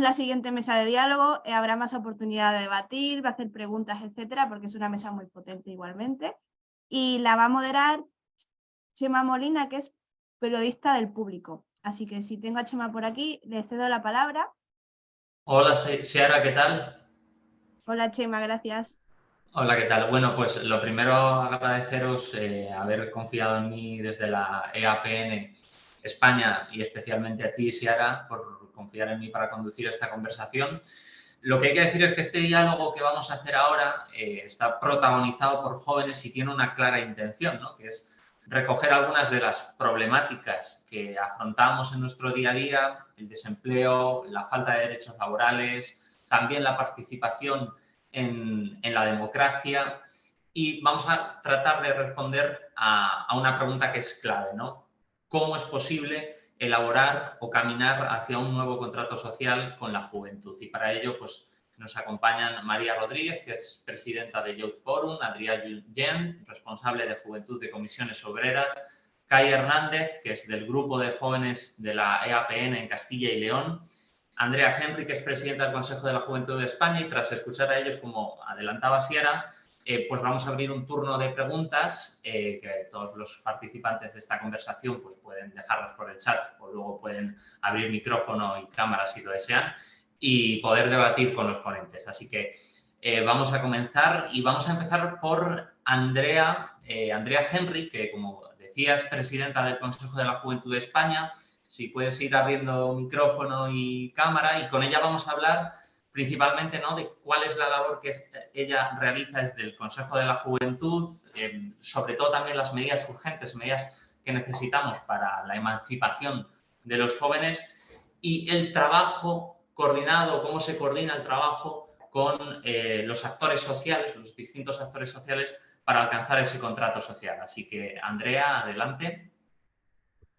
la siguiente mesa de diálogo, eh, habrá más oportunidad de debatir, de hacer preguntas, etcétera, porque es una mesa muy potente igualmente. Y la va a moderar Chema Molina, que es periodista del público. Así que si tengo a Chema por aquí, le cedo la palabra. Hola, Ciara, ¿qué tal? Hola, Chema, gracias. Hola, ¿qué tal? Bueno, pues lo primero agradeceros eh, haber confiado en mí desde la EAPN España y especialmente a ti, Ciara, por confiar en mí para conducir esta conversación. Lo que hay que decir es que este diálogo que vamos a hacer ahora eh, está protagonizado por jóvenes y tiene una clara intención, ¿no? que es recoger algunas de las problemáticas que afrontamos en nuestro día a día, el desempleo, la falta de derechos laborales, también la participación en, la democracia y vamos a tratar de responder a, a, una pregunta que es clave, ¿no? ¿Cómo es posible elaborar o caminar hacia un nuevo contrato social con la juventud? Y para ello, pues, nos acompañan María Rodríguez, que es presidenta de Youth Forum, Adrián Yen, responsable de Juventud de Comisiones Obreras, Kai Hernández, que es del Grupo de Jóvenes de la EAPN en Castilla y León, Andrea Henry, que es presidenta del Consejo de la Juventud de España, y tras escuchar a ellos, como adelantaba Sierra, eh, pues vamos a abrir un turno de preguntas eh, que todos los participantes de esta conversación pues pueden dejarlas por el chat o luego pueden abrir micrófono y cámara si lo desean y poder debatir con los ponentes. Así que eh, vamos a comenzar y vamos a empezar por Andrea, Andrea Henry, que como decías, presidenta del Consejo de la Juventud de España. Si puedes ir abriendo micrófono y cámara y con ella vamos a hablar principalmente ¿no? de cuál es la labor que ella realiza desde el Consejo de la Juventud, eh, sobre todo también las medidas urgentes, medidas que necesitamos para la emancipación de los jóvenes y el trabajo coordinado, cómo se coordina el trabajo con eh, los actores sociales, los distintos actores sociales para alcanzar ese contrato social. Así que, Andrea, adelante.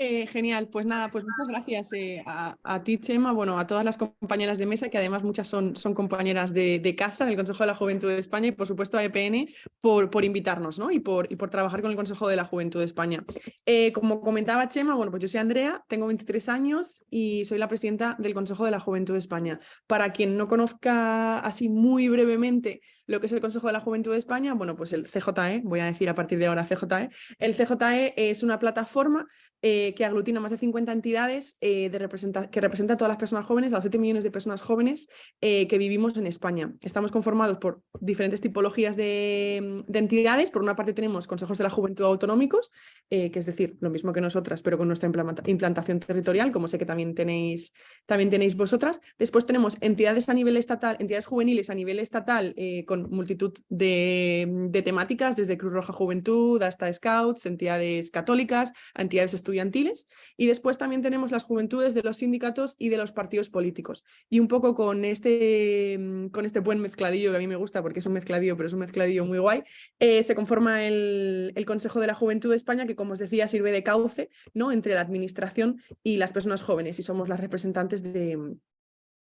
Eh, genial, pues nada, pues muchas gracias eh, a, ti, Chema, bueno, a todas las compañeras de mesa, que además muchas son, compañeras de, casa del Consejo de la Juventud de España y por supuesto a EPN por, por invitarnos ¿no? y, por, y por trabajar con el Consejo de la Juventud de España. Eh, como comentaba Chema, bueno, pues yo soy Andrea, tengo 23 años y soy la presidenta del Consejo de la Juventud de España. Para quien no conozca así muy brevemente lo que es el Consejo de la Juventud de España, bueno, pues el CJE, voy a decir a partir de ahora CJE, el CJE es una plataforma eh, que aglutina más de 50 entidades eh, que representa a todas las personas jóvenes, a los 7 millones de personas jóvenes eh, que vivimos en España. Estamos conformados por diferentes tipologías de, entidades. Por una parte tenemos consejos de la juventud autonómicos, que es decir, lo mismo que nosotras, pero con nuestra implantación territorial, como sé que también tenéis, también tenéis vosotras. Después tenemos entidades a nivel estatal, entidades juveniles a nivel estatal con multitud de, temáticas, desde Cruz Roja Juventud hasta Scouts, entidades católicas, entidades estudiantiles estudiantiles y después también tenemos las juventudes de los sindicatos y de los partidos políticos. Y un poco con este, mm, con este buen mezcladillo que a mí me gusta porque es un mezcladillo, pero es un mezcladillo muy guay, eh, se conforma el, el, Consejo de la Juventud de España que como os decía sirve de cauce ¿no? entre la administración y las personas jóvenes y somos las representantes de,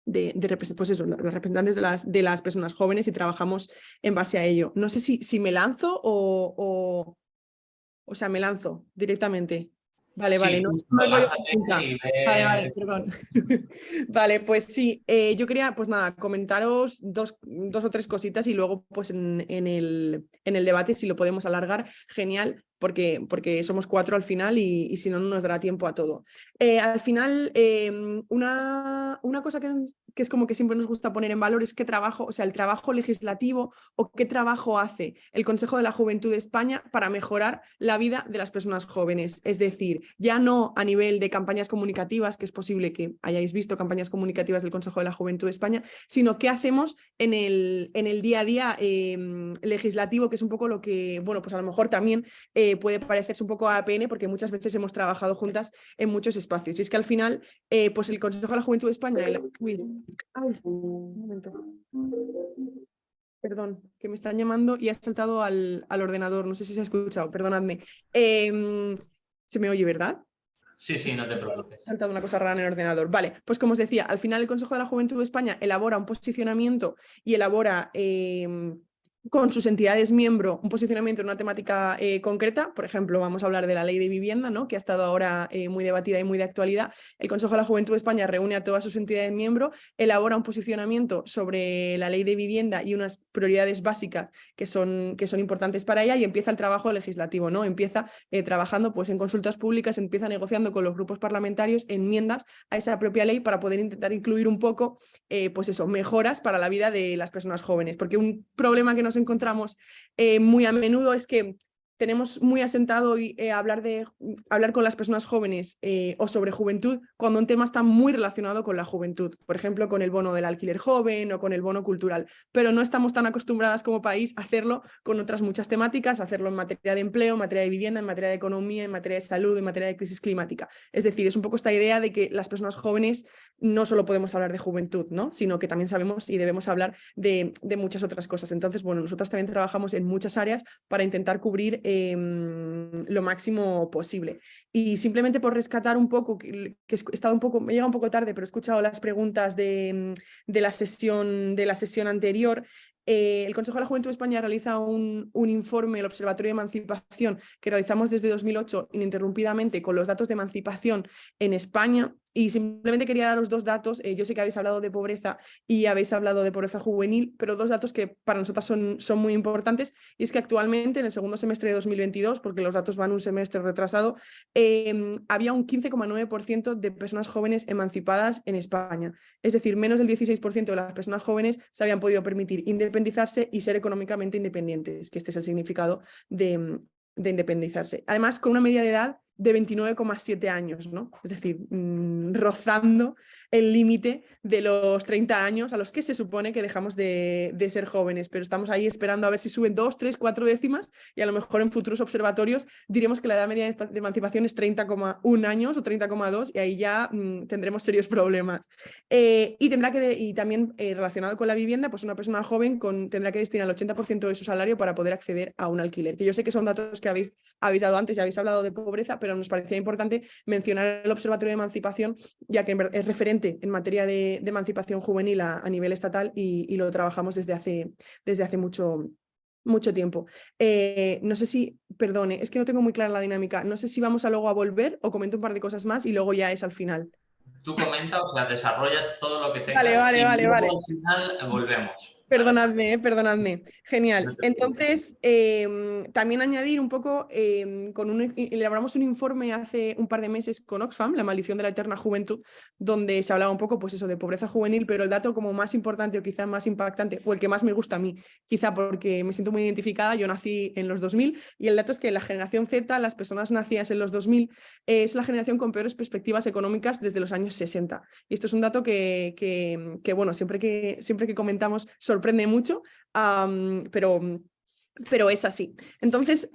de, de, pues eso, los representantes de las, de las personas jóvenes y trabajamos en base a ello. No sé si, si me lanzo o, o, o sea, me lanzo directamente. Vale, vale, no, Vale, vale, perdón. vale, pues sí, eh, yo quería, pues nada, comentaros dos, dos o tres cositas y luego pues en, en, el, en el debate, si lo podemos alargar, genial, porque, porque somos cuatro al final y, si no, no nos dará tiempo a todo. Eh, al final, em, una, una cosa que, que, es como que siempre nos gusta poner en valor es qué trabajo, o sea, el trabajo legislativo o qué trabajo hace el Consejo de la Juventud de España para mejorar la vida de las personas jóvenes. Es decir, ya no a nivel de campañas comunicativas, que es posible que hayáis visto campañas comunicativas del Consejo de la Juventud de España, sino qué hacemos en el, en el día a día em, legislativo, que es un poco lo que, bueno, pues a lo mejor también... Eh, puede parecerse un poco a APN porque muchas veces hemos trabajado juntas en muchos espacios. Y es que al final, eh, pues el Consejo de la Juventud de España... un momento. Perdón, que me están llamando y ha saltado al, al ordenador. No sé si se ha escuchado, perdonadme. Em, se me oye, ¿verdad? Sí, sí, no te preocupes. Ha saltado una cosa rara en el ordenador. Vale, pues como os decía, al final el Consejo de la Juventud de España elabora un posicionamiento y elabora... Em, con sus entidades miembro un posicionamiento en una temática eh, concreta, por ejemplo, vamos a hablar de la ley de vivienda, ¿no? que ha estado ahora eh, muy debatida y muy de actualidad. El Consejo de la Juventud de España reúne a todas sus entidades miembro, elabora un posicionamiento sobre la ley de vivienda y unas prioridades básicas que son, que son importantes para ella y empieza el trabajo legislativo, ¿no? empieza eh, trabajando pues, en consultas públicas, empieza negociando con los grupos parlamentarios enmiendas a esa propia ley para poder intentar incluir un poco pues eso, mejoras para la vida de las personas jóvenes, porque un problema que nos encontramos eh, muy a menudo es que tenemos muy asentado y, eh, hablar, de, hablar con las personas jóvenes eh, o sobre juventud cuando un tema está muy relacionado con la juventud, por ejemplo con el bono del alquiler joven o con el bono cultural, pero no estamos tan acostumbradas como país a hacerlo con otras muchas temáticas, hacerlo en materia de empleo, en materia de vivienda, en materia de economía, en materia de salud, en materia de crisis climática. Es decir, es un poco esta idea de que las personas jóvenes no solo podemos hablar de juventud, ¿no? sino que también sabemos y debemos hablar de, de muchas otras cosas. Entonces, bueno, nosotros también trabajamos en muchas áreas para intentar cubrir Em, lo máximo posible. Y simplemente por rescatar un poco, que, he estado un poco, me llega un poco tarde, pero he escuchado las preguntas de, de la, sesión, de la sesión anterior, eh, el Consejo de la Juventud de España realiza un, un, informe, el Observatorio de Emancipación, que realizamos desde 2008 ininterrumpidamente con los datos de emancipación en España y simplemente quería daros dos datos. Eh, yo sé que habéis hablado de pobreza y habéis hablado de pobreza juvenil, pero dos datos que para nosotras son, son muy importantes. Y es que actualmente, en el segundo semestre de 2022, porque los datos van un semestre retrasado, em, había un 15,9% de personas jóvenes emancipadas en España. Es decir, menos del 16% de las personas jóvenes se habían podido permitir independizarse y ser económicamente independientes, que este es el significado de, de independizarse. Además, con una media de edad de 29,7 años, ¿no? Es decir, mm, rozando el límite de los 30 años a los que se supone que dejamos de, ser jóvenes, pero estamos ahí esperando a ver si suben 2, 3, 4 décimas y a lo mejor en futuros observatorios diremos que la edad media de emancipación es 30,1 años o 30,2 y ahí ya mm, tendremos serios problemas. Eh, y, tendrá que y también eh, relacionado con la vivienda, pues una persona joven tendrá que destinar el 80% de su salario para poder acceder a un alquiler, que yo sé que son datos que habéis, habéis dado antes y habéis hablado de pobreza, pero nos parecía importante mencionar el Observatorio de Emancipación, ya que es referente en materia de, emancipación juvenil a, nivel estatal y, lo trabajamos desde hace, desde hace mucho, mucho tiempo. Eh, no sé si, perdone, es que no tengo muy clara la dinámica, no sé si vamos a luego a volver o comento un par de cosas más y luego ya es al final. Tú comenta, o sea, desarrolla todo lo que tengas vale, vale, vale, vale. al final volvemos. Perdonadme, eh, perdonadme. Genial. Entonces, em, también añadir un poco, em, con un, elaboramos un informe hace un par de meses con Oxfam, La maldición de la eterna juventud, donde se hablaba un poco pues eso, de pobreza juvenil, pero el dato como más importante o quizá más impactante, o el que más me gusta a mí, quizá porque me siento muy identificada, yo nací en los 2000, y el dato es que la generación Z, las personas nacidas en los 2000, es la generación con peores perspectivas económicas desde los años 60. Y esto es un dato que, que, que bueno, siempre que, siempre que comentamos sobre sorprende mucho, pero pero es así. Entonces,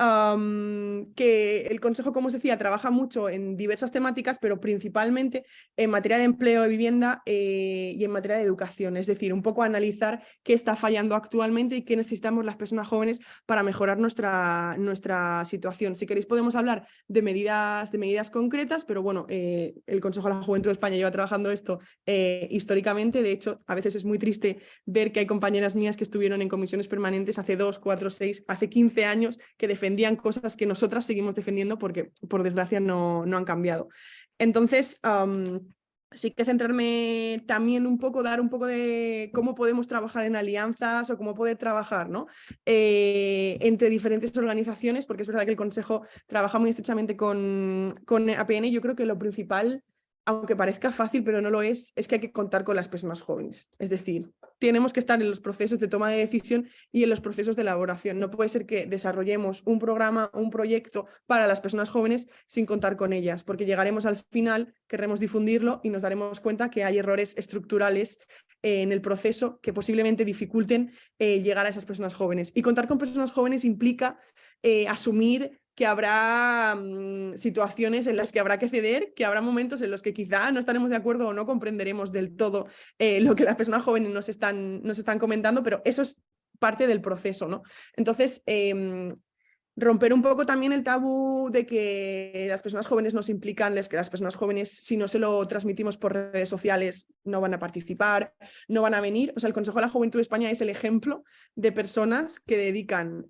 que el Consejo, como os decía, trabaja mucho en diversas temáticas, pero principalmente en materia de empleo, de vivienda eh, y en materia de educación. Es decir, un poco analizar qué está fallando actualmente y qué necesitamos las personas jóvenes para mejorar nuestra, nuestra situación. Si queréis podemos hablar de medidas, de medidas concretas, pero bueno, eh, el Consejo de la Juventud de España lleva trabajando esto eh, históricamente. De hecho, a veces es muy triste ver que hay compañeras mías que estuvieron en comisiones permanentes hace dos, cuatro, seis hace 15 años que defendían cosas que nosotras seguimos defendiendo porque por desgracia no, no han cambiado. Entonces, sí que centrarme también un poco, dar un poco de cómo podemos trabajar en alianzas o cómo poder trabajar ¿no? Eh, entre diferentes organizaciones, porque es verdad que el Consejo trabaja muy estrechamente con, con APN. Yo creo que lo principal aunque parezca fácil, pero no lo es, es que hay que contar con las personas jóvenes. Es decir, tenemos que estar en los procesos de toma de decisión y en los procesos de elaboración. No puede ser que desarrollemos un programa, un proyecto para las personas jóvenes sin contar con ellas, porque llegaremos al final, querremos difundirlo y nos daremos cuenta que hay errores estructurales en el proceso que posiblemente dificulten eh, llegar a esas personas jóvenes. Y contar con personas jóvenes implica eh, asumir que habrá mm, situaciones en las que habrá que ceder, que habrá momentos en los que quizá no estaremos de acuerdo o no comprenderemos del todo eh, lo que las personas jóvenes nos están, nos están comentando, pero eso es parte del proceso. ¿no? Entonces, em, romper un poco también el tabú de que las personas jóvenes nos implican, que las personas jóvenes si no se lo transmitimos por redes sociales no van a participar, no van a venir. O sea, el Consejo de la Juventud de España es el ejemplo de personas que dedican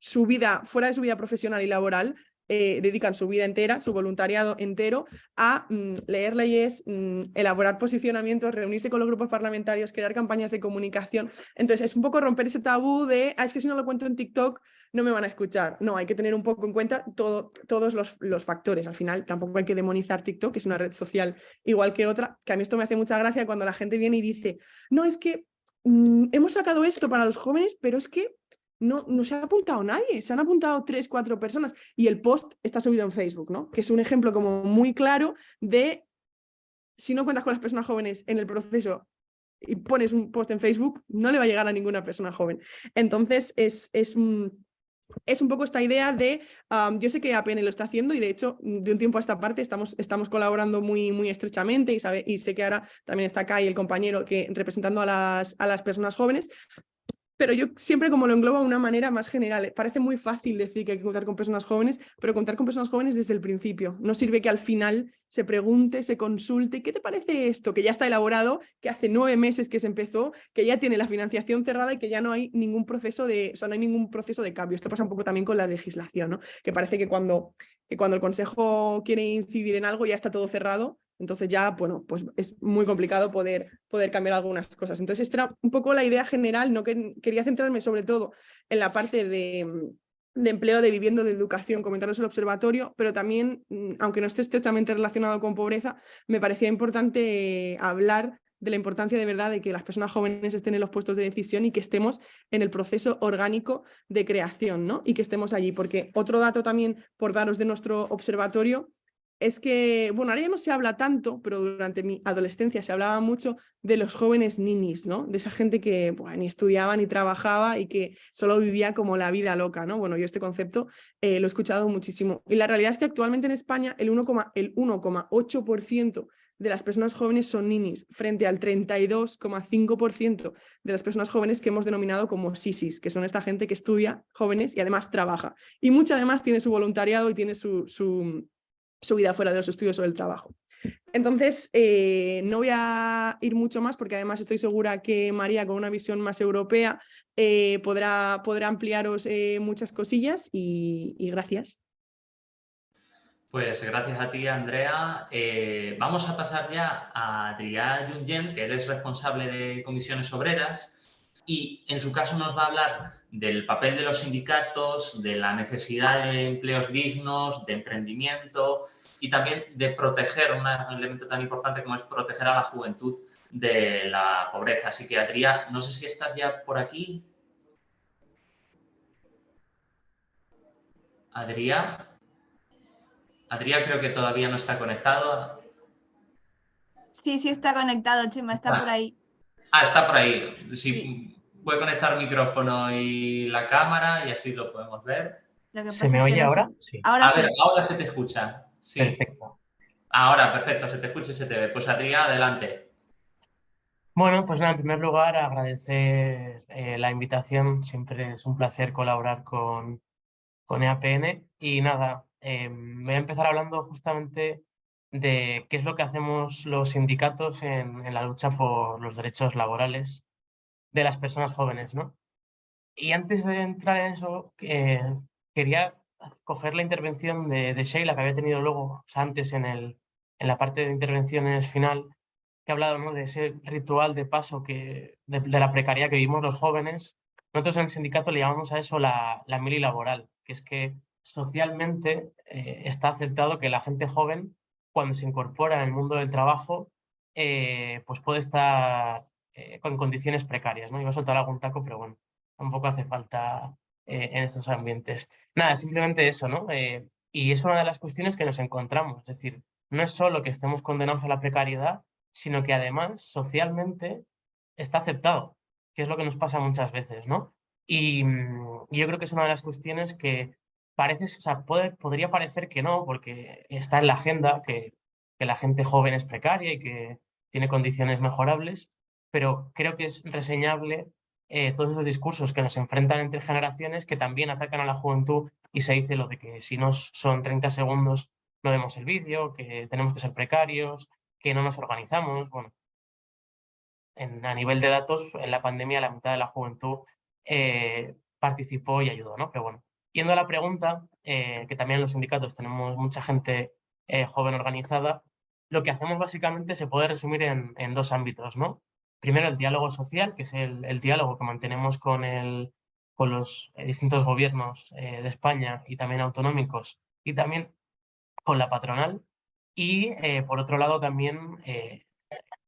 su vida, fuera de su vida profesional y laboral, eh, dedican su vida entera, su voluntariado entero, a mm, leer leyes, mm, elaborar posicionamientos, reunirse con los grupos parlamentarios, crear campañas de comunicación. Entonces es un poco romper ese tabú de, ah, es que si no lo cuento en TikTok no me van a escuchar. No, hay que tener un poco en cuenta todo, todos los, los, factores. Al final tampoco hay que demonizar TikTok, que es una red social igual que otra, que a mí esto me hace mucha gracia cuando la gente viene y dice, no, es que mm, hemos sacado esto para los jóvenes, pero es que no, no se ha apuntado nadie, se han apuntado tres, cuatro personas y el post está subido en Facebook, ¿no? Que es un ejemplo como muy claro de si no cuentas con las personas jóvenes en el proceso y pones un post en Facebook, no le va a llegar a ninguna persona joven. Entonces es, es, es un poco esta idea de, yo sé que APN lo está haciendo y de hecho de un tiempo a esta parte estamos, estamos colaborando muy, muy estrechamente y, sabe, y sé que ahora también está Kai, el compañero, que representando a las, a las personas jóvenes, pero yo siempre como lo englobo de una manera más general. Parece muy fácil decir que hay que contar con personas jóvenes, pero contar con personas jóvenes desde el principio. No sirve que al final se pregunte, se consulte, ¿qué te parece esto? Que ya está elaborado, que hace nueve meses que se empezó, que ya tiene la financiación cerrada y que ya no hay ningún proceso de, o sea, no hay ningún proceso de cambio. Esto pasa un poco también con la legislación, ¿no? Que parece que cuando, que cuando el Consejo quiere incidir en algo ya está todo cerrado entonces ya, bueno, pues es muy complicado poder, poder cambiar algunas cosas. Entonces esta era un poco la idea general, no que, quería centrarme sobre todo en la parte de, de empleo, de vivienda, de educación, comentaros el observatorio, pero también, mm, aunque no esté estrechamente relacionado con pobreza, me parecía importante hablar de la importancia de verdad de que las personas jóvenes estén en los puestos de decisión y que estemos en el proceso orgánico de creación, ¿no? Y que estemos allí, porque otro dato también por daros de nuestro observatorio es que, bueno, ahora ya no se habla tanto, pero durante mi adolescencia se hablaba mucho de los jóvenes ninis, ¿no? De esa gente que ni estudiaba ni trabajaba y que solo vivía como la vida loca, ¿no? Bueno, yo este concepto eh, lo he escuchado muchísimo. Y la realidad es que actualmente en España el 1,8% de las personas jóvenes son ninis, frente al 32,5% de las personas jóvenes que hemos denominado como sisis, que son esta gente que estudia jóvenes y además trabaja. Y mucha además tiene su voluntariado y tiene su su vida fuera de los estudios o del trabajo. Entonces, eh, no voy a ir mucho más porque además estoy segura que María, con una visión más europea, eh, podrá, podrá ampliaros eh, muchas cosillas y, gracias. Pues gracias a ti, Andrea. vamos a pasar ya a Adrià Jungen, que eres responsable de comisiones obreras y en su caso nos va a hablar del papel de los sindicatos, de la necesidad de empleos dignos, de emprendimiento y también de proteger, un elemento tan importante como es proteger a la juventud de la pobreza. Así que, Adrià, no sé si estás ya por aquí. Adrià. Adrià creo que todavía no está conectado. Sí, sí está conectado, Chema, está por ahí. Ah, está por ahí. Sí, Voy a conectar el micrófono y la cámara y así lo podemos ver. ¿Se me oye ahora? Sí. Ahora, a ver, ahora se te escucha. Sí. Perfecto. Ahora, perfecto, se te escucha y se te ve. Pues Adrián, adelante. Bueno, pues nada, en primer lugar agradecer eh, la invitación. Siempre es un placer colaborar con, con EAPN. Y nada, em, voy a empezar hablando justamente de qué es lo que hacemos los sindicatos en, en la lucha por los derechos laborales de las personas jóvenes, ¿no? Y antes de entrar en eso, eh, quería coger la intervención de, de, Sheila, que había tenido luego, o sea, antes en, el, en la parte de intervenciones final, que ha hablado ¿no? de ese ritual de paso que, de, la precariedad que vivimos los jóvenes. Nosotros en el sindicato le llamamos a eso la, la mili laboral, que es que socialmente eh, está aceptado que la gente joven, cuando se incorpora en el mundo del trabajo, eh, pues puede estar eh, con condiciones precarias. ¿no? Iba a soltar algún taco, pero bueno, tampoco hace falta eh, en estos ambientes. Nada, simplemente eso, ¿no? Eh, y es una de las cuestiones que nos encontramos. Es decir, no es solo que estemos condenados a la precariedad, sino que además socialmente está aceptado, que es lo que nos pasa muchas veces, ¿no? Y, mm, yo creo que es una de las cuestiones que parece, o sea, puede, podría parecer que no, porque está en la agenda que, que la gente joven es precaria y que tiene condiciones mejorables, pero creo que es reseñable eh, todos esos discursos que nos enfrentan entre generaciones que también atacan a la juventud y se dice lo de que si no son 30 segundos no vemos el vídeo, que tenemos que ser precarios, que no nos organizamos. Bueno, a nivel de datos, en la pandemia la mitad de la juventud eh, participó y ayudó, ¿no? Pero bueno, yendo a la pregunta, eh, que también en los sindicatos tenemos mucha gente joven organizada, lo que hacemos básicamente se puede resumir en, dos ámbitos, ¿no? Primero, el diálogo social, que es el, diálogo que mantenemos con, el, con los distintos gobiernos de España y también autonómicos, y también con la patronal. Y, por otro lado, también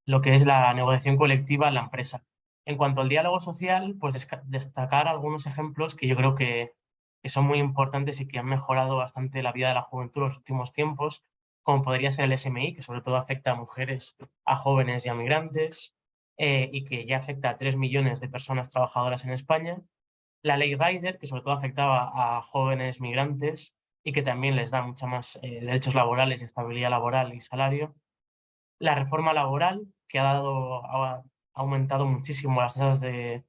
lo que es la negociación colectiva en la empresa. En cuanto al diálogo social, pues destacar algunos ejemplos que yo creo que, son muy importantes y que han mejorado bastante la vida de la juventud en los últimos tiempos, como podría ser el SMI, que sobre todo afecta a mujeres, a jóvenes y a migrantes, eh, y que ya afecta a 3 millones de personas trabajadoras en España. La ley Rider, que sobre todo afectaba a jóvenes migrantes y que también les da mucha más eh, derechos laborales, estabilidad laboral y salario. La reforma laboral, que ha, dado, ha aumentado muchísimo las tasas de,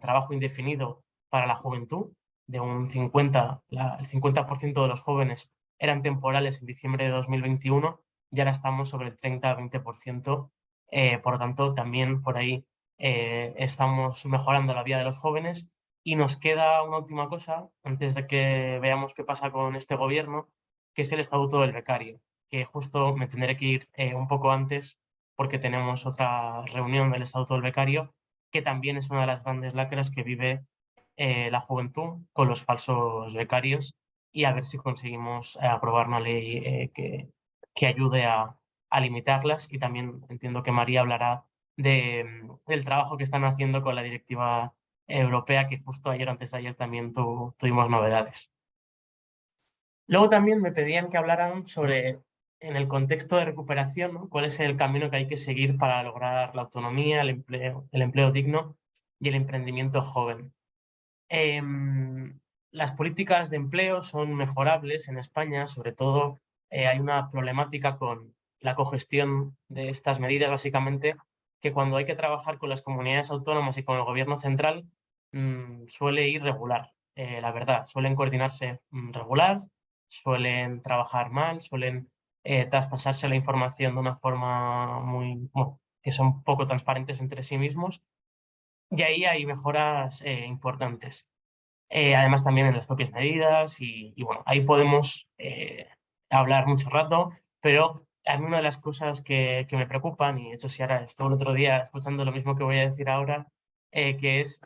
trabajo indefinido para la juventud, de un 50, el 50% de los jóvenes eran temporales en diciembre de 2021 y ahora estamos sobre el 30-20%, eh, por tanto también por ahí eh, estamos mejorando la vida de los jóvenes. Y nos queda una última cosa antes de que veamos qué pasa con este gobierno, que es el estatuto del becario que justo me tendré que ir eh, un poco antes porque tenemos otra reunión del Estatuto del Becario, que también es una de las grandes lacras que vive eh, la juventud con los falsos becarios y a ver si conseguimos aprobar una ley que, que, ayude a, a, limitarlas y también entiendo que María hablará de, del trabajo que están haciendo con la directiva europea que justo ayer antes de ayer también tuvimos novedades. Luego también me pedían que hablaran sobre en el contexto de recuperación, cuál es el camino que hay que seguir para lograr la autonomía, el empleo, el empleo digno y el emprendimiento joven. Em, las políticas de empleo son mejorables en España, sobre todo eh, hay una problemática con la cogestión de estas medidas, básicamente, que cuando hay que trabajar con las comunidades autónomas y con el gobierno central, mm, suele ir regular, eh, la verdad, suelen coordinarse mm, regular, suelen trabajar mal, suelen eh, traspasarse la información de una forma muy, que son poco transparentes entre sí mismos. Y ahí hay mejoras eh, importantes. Eh, además también en las propias medidas y, bueno, ahí podemos hablar mucho rato, pero a mí una de las cosas que, que me preocupan, y de hecho si ahora estoy el otro día escuchando lo mismo que voy a decir ahora, que es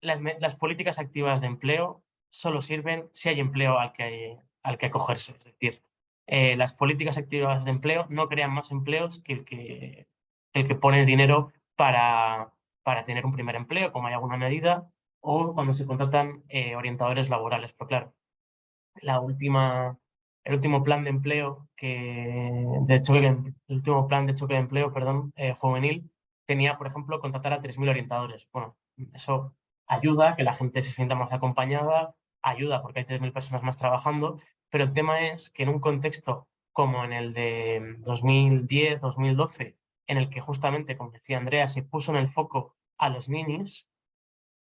las, las, políticas activas de empleo solo sirven si hay empleo al que, hay, al que acogerse. Es decir, eh, las políticas activas de empleo no crean más empleos que el que, el que pone dinero para, para tener un primer empleo, como hay alguna medida, o cuando se contratan eh, orientadores laborales. Pero claro, la última, el último plan de empleo que de choque, el último plan de choque de empleo, perdón, eh, juvenil, tenía, por ejemplo, contratar a 3.000 orientadores. Bueno, eso ayuda a que la gente se sienta más acompañada, ayuda porque hay 3.000 personas más trabajando, pero el tema es que en un contexto como en el de 2010, 2012, en el que justamente, como decía Andrea, se puso en el foco a los ninis,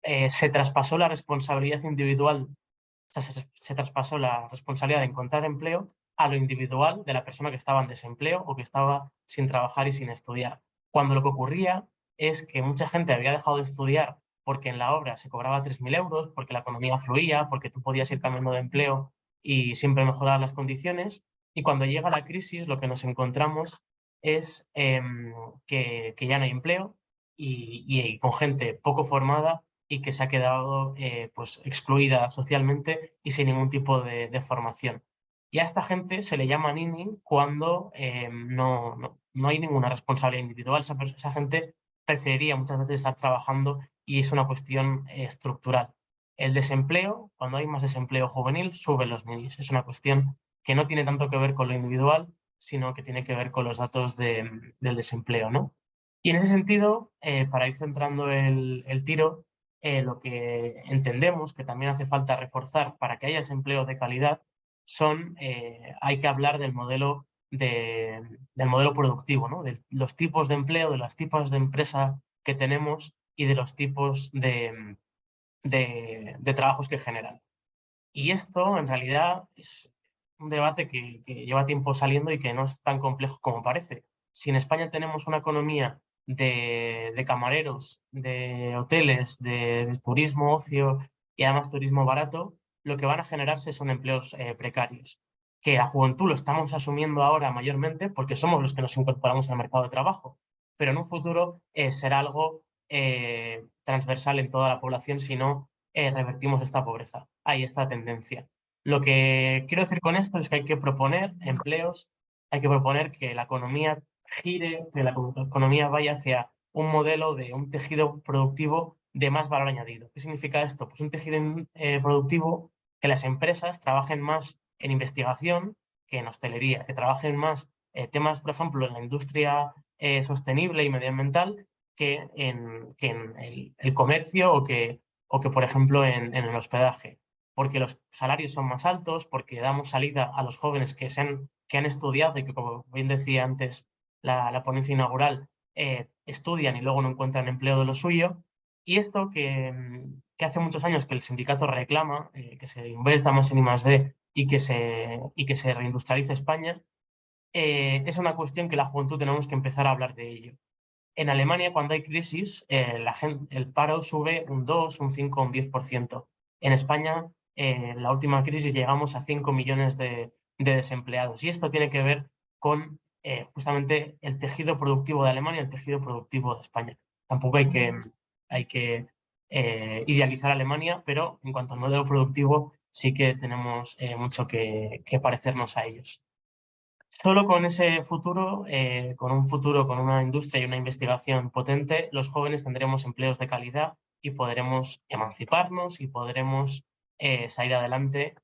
eh, se traspasó la responsabilidad individual, sea, se, traspasó la responsabilidad de encontrar empleo a lo individual de la persona que estaba en desempleo o que estaba sin trabajar y sin estudiar. Cuando lo que ocurría es que mucha gente había dejado de estudiar porque en la obra se cobraba 3.000 euros, porque la economía fluía, porque tú podías ir cambiando de empleo y siempre mejorar las condiciones. Y cuando llega la crisis, lo que nos encontramos es em, que, ya no hay empleo y, con gente poco formada y que se ha quedado eh, pues, excluida socialmente y sin ningún tipo de, formación. Y a esta gente se le llama nini cuando em, no, no, hay ninguna responsabilidad individual. Esa, esa, gente preferiría muchas veces estar trabajando y es una cuestión eh, estructural. El desempleo, cuando hay más desempleo juvenil, suben los ninis. Es una cuestión que no tiene tanto que ver con lo individual, sino que tiene que ver con los datos del desempleo. ¿no? Y en ese sentido, eh, para ir centrando el, tiro, eh, lo que entendemos que también hace falta reforzar para que haya desempleo de calidad son, eh, hay que hablar del modelo, de, del modelo productivo, ¿no? de los tipos de empleo, de las tipos de empresa que tenemos y de los tipos de, de, trabajos que generan. Y esto en realidad es un debate que, lleva tiempo saliendo y que no es tan complejo como parece. Si en España tenemos una economía de, camareros, de hoteles, de, turismo, ocio y además turismo barato, lo que van a generarse son empleos eh, precarios que la juventud lo estamos asumiendo ahora mayormente porque somos los que nos incorporamos al mercado de trabajo, pero en un futuro eh, será algo eh, transversal en toda la población si no revertimos esta pobreza. Hay esta tendencia. Lo que quiero decir con esto es que hay que proponer empleos, hay que proponer que la economía gire, que la economía vaya hacia un modelo de un tejido productivo de más valor añadido. ¿Qué significa esto? Pues un tejido productivo que las empresas trabajen más en investigación que en hostelería, que trabajen más eh, temas, por ejemplo, en la industria eh, sostenible y medioambiental que en, el, comercio o que, o que por ejemplo, en, el hospedaje. Porque los salarios son más altos, porque damos salida a los jóvenes que, se han, que han estudiado y que, como bien decía antes la, ponencia inaugural, eh, estudian y luego no encuentran empleo de lo suyo. Y esto que, que hace muchos años que el sindicato reclama, que se invierta más en I+.D y que se, y que se reindustrialice España, eh, es una cuestión que la juventud tenemos que empezar a hablar de ello. En Alemania, cuando hay crisis, eh, el paro sube un 2, un 5, un 10%. En España, eh, en la última crisis llegamos a 5 millones de, de, desempleados. Y esto tiene que ver con justamente el tejido productivo de Alemania y el tejido productivo de España. Tampoco hay que, hay que idealizar Alemania, pero en cuanto al modelo productivo, sí que tenemos eh, mucho que, parecernos a ellos. Solo con ese futuro, eh, con un futuro con una industria y una investigación potente, los jóvenes tendremos empleos de calidad y podremos emanciparnos y podremos eh, salir adelante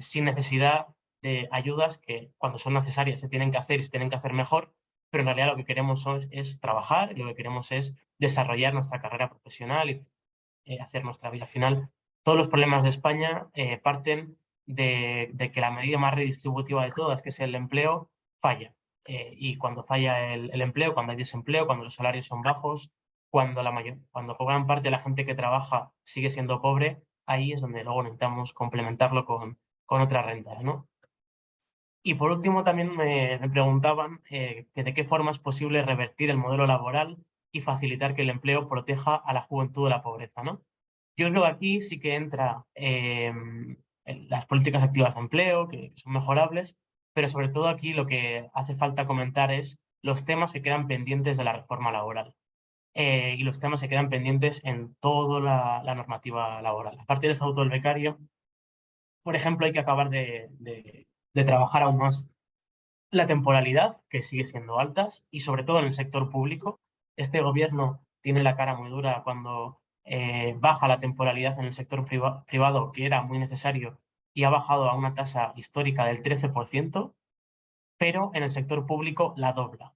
sin necesidad de ayudas que cuando son necesarias se tienen que hacer y se tienen que hacer mejor, pero en realidad lo que queremos es, trabajar y lo que queremos es desarrollar nuestra carrera profesional y hacer nuestra vida final todos los problemas de España eh, parten de, que la medida más redistributiva de todas, que es el empleo, falla. Eh, y cuando falla el, empleo, cuando hay desempleo, cuando los salarios son bajos, cuando, la mayor, cuando gran parte de la gente que trabaja sigue siendo pobre, ahí es donde luego necesitamos complementarlo con, con otras rentas. ¿no? Y por último también me, preguntaban eh, que de qué forma es posible revertir el modelo laboral y facilitar que el empleo proteja a la juventud de la pobreza. ¿no? Yo creo que aquí sí que entra em, las políticas activas de empleo, que son mejorables, pero sobre todo aquí lo que hace falta comentar es los temas que quedan pendientes de la reforma laboral. Eh, y los temas que quedan pendientes en toda la, normativa laboral. A partir del estatuto del becario, por ejemplo, hay que acabar de trabajar aún más la temporalidad, que sigue siendo alta, y sobre todo en el sector público. Este gobierno tiene la cara muy dura cuando eh, baja la temporalidad en el sector privado, que era muy necesario, y ha bajado a una tasa histórica del 13%, pero en el sector público la dobla.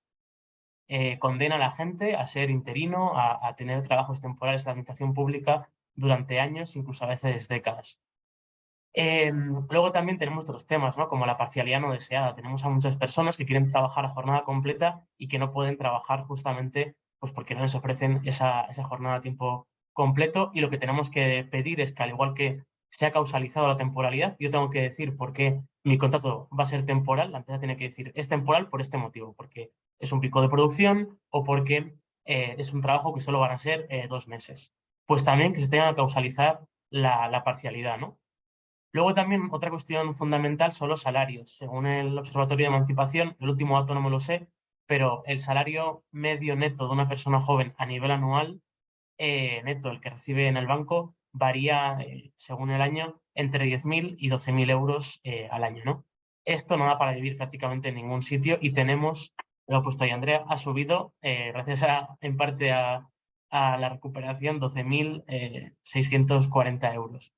Eh, condena a la gente a ser interino, a, tener trabajos temporales en la administración pública durante años, incluso a veces décadas. Em, luego también tenemos otros temas, ¿no? como la parcialidad no deseada. Tenemos a muchas personas que quieren trabajar a jornada completa y que no pueden trabajar justamente pues porque no les ofrecen esa, esa jornada a tiempo completo y lo que tenemos que pedir es que al igual que se ha causalizado la temporalidad, yo tengo que decir por qué mi contrato va a ser temporal, la empresa tiene que decir es temporal por este motivo, porque es un pico de producción o porque eh, es un trabajo que solo van a ser eh, dos meses. Pues también que se tenga que causalizar la, la parcialidad, ¿no? Luego también otra cuestión fundamental son los salarios. Según el Observatorio de Emancipación, el último dato no me lo sé, pero el salario medio neto de una persona joven a nivel anual eh, neto, el que recibe en el banco, varía, eh, según el año, entre 10.000 y 12.000 euros eh, al año. ¿no? Esto no da para vivir prácticamente en ningún sitio y tenemos, lo ha puesto ahí Andrea, ha subido, gracias a, en parte a, a la recuperación, 12.640 euros.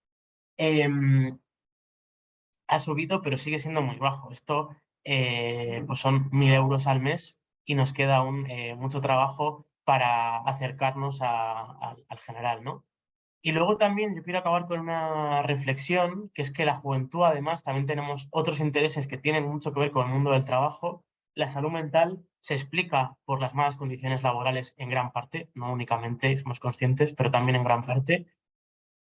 Ha subido, pero sigue siendo muy bajo. Esto pues son 1.000 euros al mes y nos queda aún mucho trabajo para acercarnos al general, ¿no? Y luego también yo quiero acabar con una reflexión, que es que la juventud además también tenemos otros intereses que tienen mucho que ver con el mundo del trabajo la salud mental se explica por las malas condiciones laborales en gran parte, no únicamente, somos conscientes, pero también en gran parte.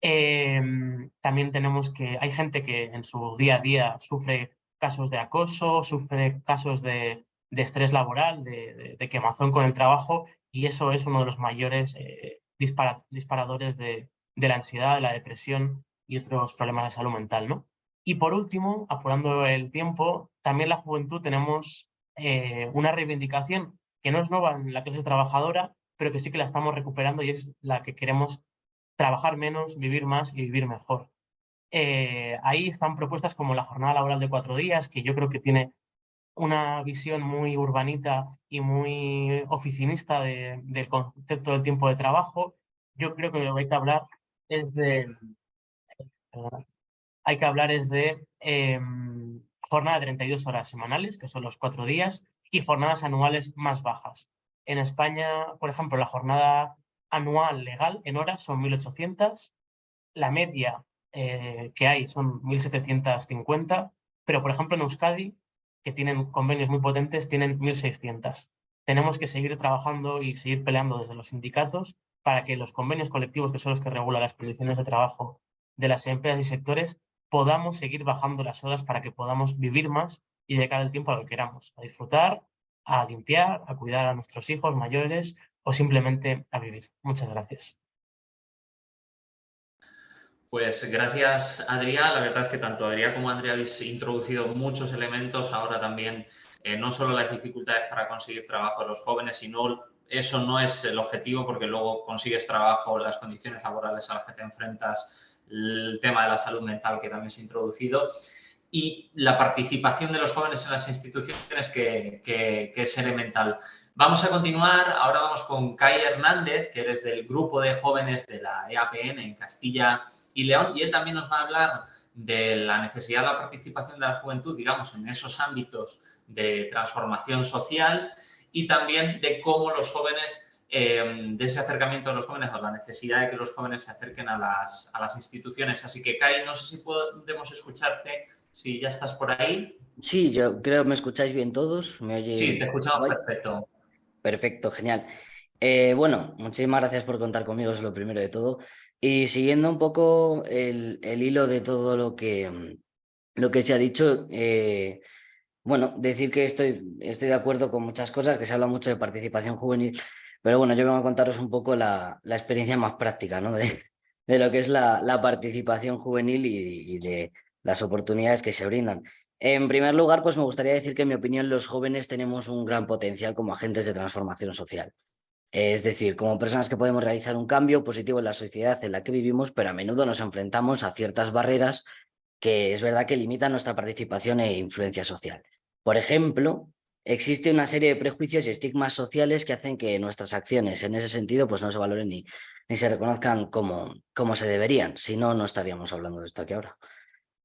Em, también tenemos que, hay gente que en su día a día sufre casos de acoso, sufre casos de, estrés laboral, de, quemazón con el trabajo, y eso es uno de los mayores eh, disparadores de, la ansiedad, de la depresión y otros problemas de salud mental. ¿no? Y por último, apurando el tiempo, también la juventud tenemos eh, una reivindicación que no es nueva en la clase trabajadora, pero que sí que la estamos recuperando y es la que queremos trabajar menos, vivir más y vivir mejor. Eh, ahí están propuestas como la jornada laboral de cuatro días, que yo creo que tiene una visión muy urbanita y muy oficinista del concepto del tiempo de trabajo. Yo creo que lo que hay que hablar es de... hay que hablar es de em, jornada de 32 horas semanales, que son los cuatro días, y jornadas anuales más bajas. En España, por ejemplo, la jornada anual legal en horas son 1.800, la media eh, que hay son 1.750, pero por ejemplo en Euskadi, que tienen convenios muy potentes, tienen 1.600. Tenemos que seguir trabajando y seguir peleando desde los sindicatos para que los convenios colectivos, que son los que regulan las condiciones de trabajo de las empresas y sectores, podamos seguir bajando las horas para que podamos vivir más y dedicar el tiempo a lo que queramos, a disfrutar, a limpiar, a cuidar a nuestros hijos mayores o simplemente a vivir. Muchas gracias. Pues gracias, Adrián. La verdad es que tanto Adrián como Andrea habéis introducido muchos elementos. Ahora también eh, no solo las dificultades para conseguir trabajo de los jóvenes, sino eso no es el objetivo porque luego consigues trabajo, las condiciones laborales a las que te enfrentas, el tema de la salud mental que también se ha introducido y la participación de los jóvenes en las instituciones que, que es elemental. Vamos a continuar, ahora vamos con Kai Hernández, que eres del grupo de jóvenes de la EAPN en Castilla y León, y él también nos va a hablar de la necesidad de la participación de la juventud, digamos, en esos ámbitos de transformación social y también de cómo los jóvenes, em, de ese acercamiento de los jóvenes o la necesidad de que los jóvenes se acerquen a las, a las instituciones. Así que, Kai, no sé si podemos escucharte, si ya estás por ahí. Sí, yo creo que me escucháis bien todos. ¿Me Sí, te escuchamos perfecto. Perfecto, genial. Eh, bueno, muchísimas gracias por contar conmigo, es lo primero de todo. Y siguiendo un poco el, hilo de todo lo que, lo que se ha dicho, eh, bueno, decir que estoy, estoy de acuerdo con muchas cosas, que se habla mucho de participación juvenil, pero bueno, yo vengo a contaros un poco la, experiencia más práctica ¿no? de, de lo que es la, participación juvenil y, y de las oportunidades que se brindan. En primer lugar, pues me gustaría decir que en mi opinión los jóvenes tenemos un gran potencial como agentes de transformación social. Es decir, como personas que podemos realizar un cambio positivo en la sociedad en la que vivimos, pero a menudo nos enfrentamos a ciertas barreras que es verdad que limitan nuestra participación e influencia social. Por ejemplo, existe una serie de prejuicios y estigmas sociales que hacen que nuestras acciones en ese sentido pues no se valoren ni, ni se reconozcan como, como se deberían, si no, no estaríamos hablando de esto aquí ahora.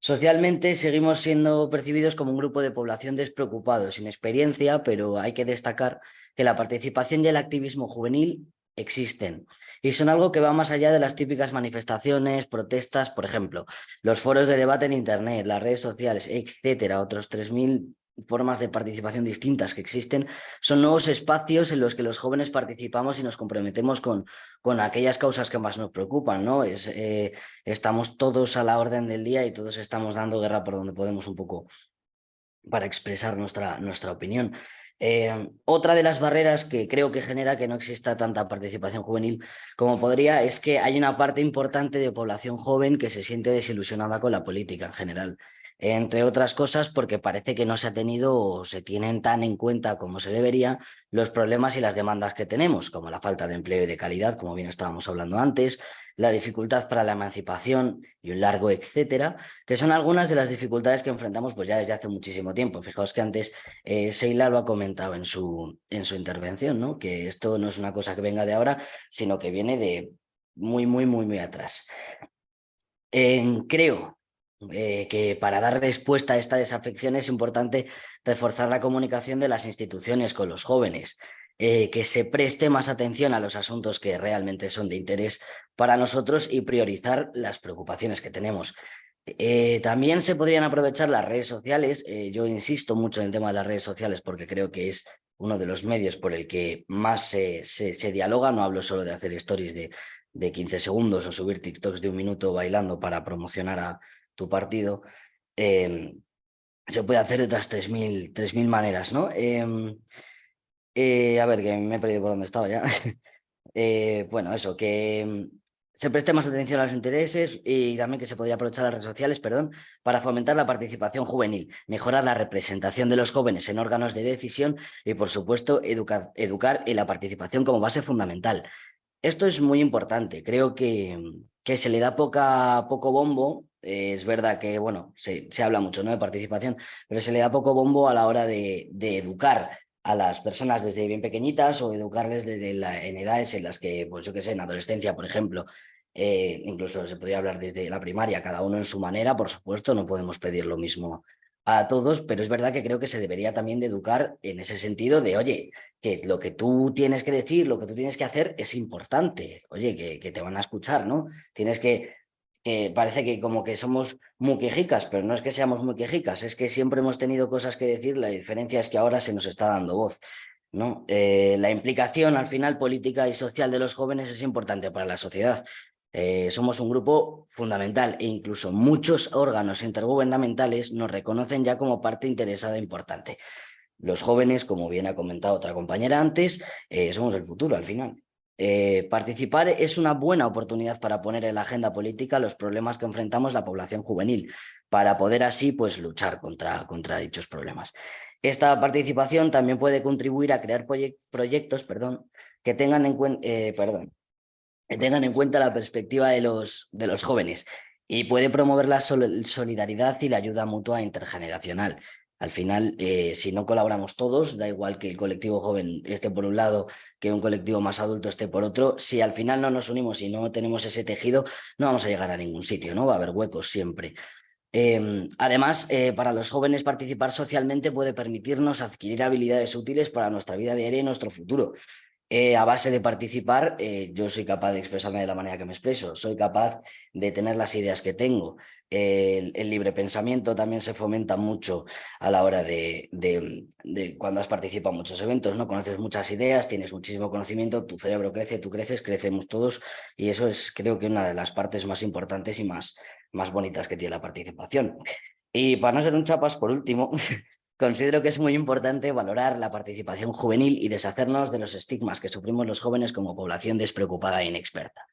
Socialmente seguimos siendo percibidos como un grupo de población despreocupado, sin experiencia, pero hay que destacar que la participación y el activismo juvenil existen y son algo que va más allá de las típicas manifestaciones, protestas, por ejemplo, los foros de debate en internet, las redes sociales, etcétera, otros 3.000 formas de participación distintas que existen, son nuevos espacios en los que los jóvenes participamos y nos comprometemos con, con aquellas causas que más nos preocupan. ¿no? Es, eh, estamos todos a la orden del día y todos estamos dando guerra por donde podemos un poco para expresar nuestra, nuestra opinión. Eh, otra de las barreras que creo que genera que no exista tanta participación juvenil como podría es que hay una parte importante de población joven que se siente desilusionada con la política en general entre otras cosas porque parece que no se ha tenido o se tienen tan en cuenta como se debería los problemas y las demandas que tenemos, como la falta de empleo y de calidad, como bien estábamos hablando antes, la dificultad para la emancipación y un largo etcétera, que son algunas de las dificultades que enfrentamos pues ya desde hace muchísimo tiempo. Fijaos que antes eh, Seila lo ha comentado en su, en su intervención, ¿no? que esto no es una cosa que venga de ahora, sino que viene de muy, muy, muy, muy atrás. creo eh, que para dar respuesta a esta desafección es importante reforzar la comunicación de las instituciones con los jóvenes, eh, que se preste más atención a los asuntos que realmente son de interés para nosotros y priorizar las preocupaciones que tenemos. Eh, también se podrían aprovechar las redes sociales. Yo insisto mucho en el tema de las redes sociales porque creo que es uno de los medios por el que más se, se, dialoga. No hablo solo de hacer stories de, de 15 segundos o subir TikToks de un minuto bailando para promocionar a tu partido. Em, se puede hacer de otras 3.000 maneras, ¿no? Em, eh, a ver, que me he perdido por dónde estaba ya. bueno, eso, que se preste más atención a los intereses y también que se podría aprovechar las redes sociales perdón, para fomentar la participación juvenil, mejorar la representación de los jóvenes en órganos de decisión y, por supuesto, educar, educar en la participación como base fundamental. Esto es muy importante, creo que, que se le da poca, poco bombo, es verdad que bueno, se, se, habla mucho ¿no? de participación, pero se le da poco bombo a la hora de, de educar a las personas desde bien pequeñitas o educarles desde en edades en las que, pues yo qué sé, en adolescencia, por ejemplo, eh, incluso se podría hablar desde la primaria, cada uno en su manera, por supuesto, no podemos pedir lo mismo a todos, pero es verdad que creo que se debería también de educar en ese sentido de, oye, que lo que tú tienes que decir, lo que tú tienes que hacer es importante, oye, que, que te van a escuchar, ¿no? Tienes que que parece que como que somos muy quejicas, pero no es que seamos muy quejicas, es que siempre hemos tenido cosas que decir, la diferencia es que ahora se nos está dando voz. ¿no? Eh, la implicación al final política y social de los jóvenes es importante para la sociedad. Eh, somos un grupo fundamental e incluso muchos órganos intergubernamentales nos reconocen ya como parte interesada importante. Los jóvenes, como bien ha comentado otra compañera antes, eh, somos el futuro al final. Eh, participar es una buena oportunidad para poner en la agenda política los problemas que enfrentamos la población juvenil, para poder así pues, luchar contra, contra dichos problemas. Esta participación también puede contribuir a crear proyectos perdón, que, tengan en eh, perdón, tengan en cuenta la perspectiva de los, de los jóvenes y puede promover la solidaridad y la ayuda mutua intergeneracional. Al final, eh, si no colaboramos todos, da igual que el colectivo joven esté por un lado, que un colectivo más adulto esté por otro, si al final no nos unimos y no tenemos ese tejido, no vamos a llegar a ningún sitio, ¿no? Va a haber huecos siempre. Em, además, eh, para los jóvenes participar socialmente puede permitirnos adquirir habilidades útiles para nuestra vida diaria y nuestro futuro. Eh, a base de participar, eh, yo soy capaz de expresarme de la manera que me expreso, soy capaz de tener las ideas que tengo. el, libre pensamiento también se fomenta mucho a la hora de, de, cuando has participado en muchos eventos, ¿no? Conoces muchas ideas, tienes muchísimo conocimiento, tu cerebro crece, tú creces, crecemos todos y eso es creo que una de las partes más importantes y más, más bonitas que tiene la participación. Y para no ser un chapas, por último, Considero que es muy importante valorar la participación juvenil y deshacernos de los estigmas que sufrimos los jóvenes como población despreocupada e inexperta.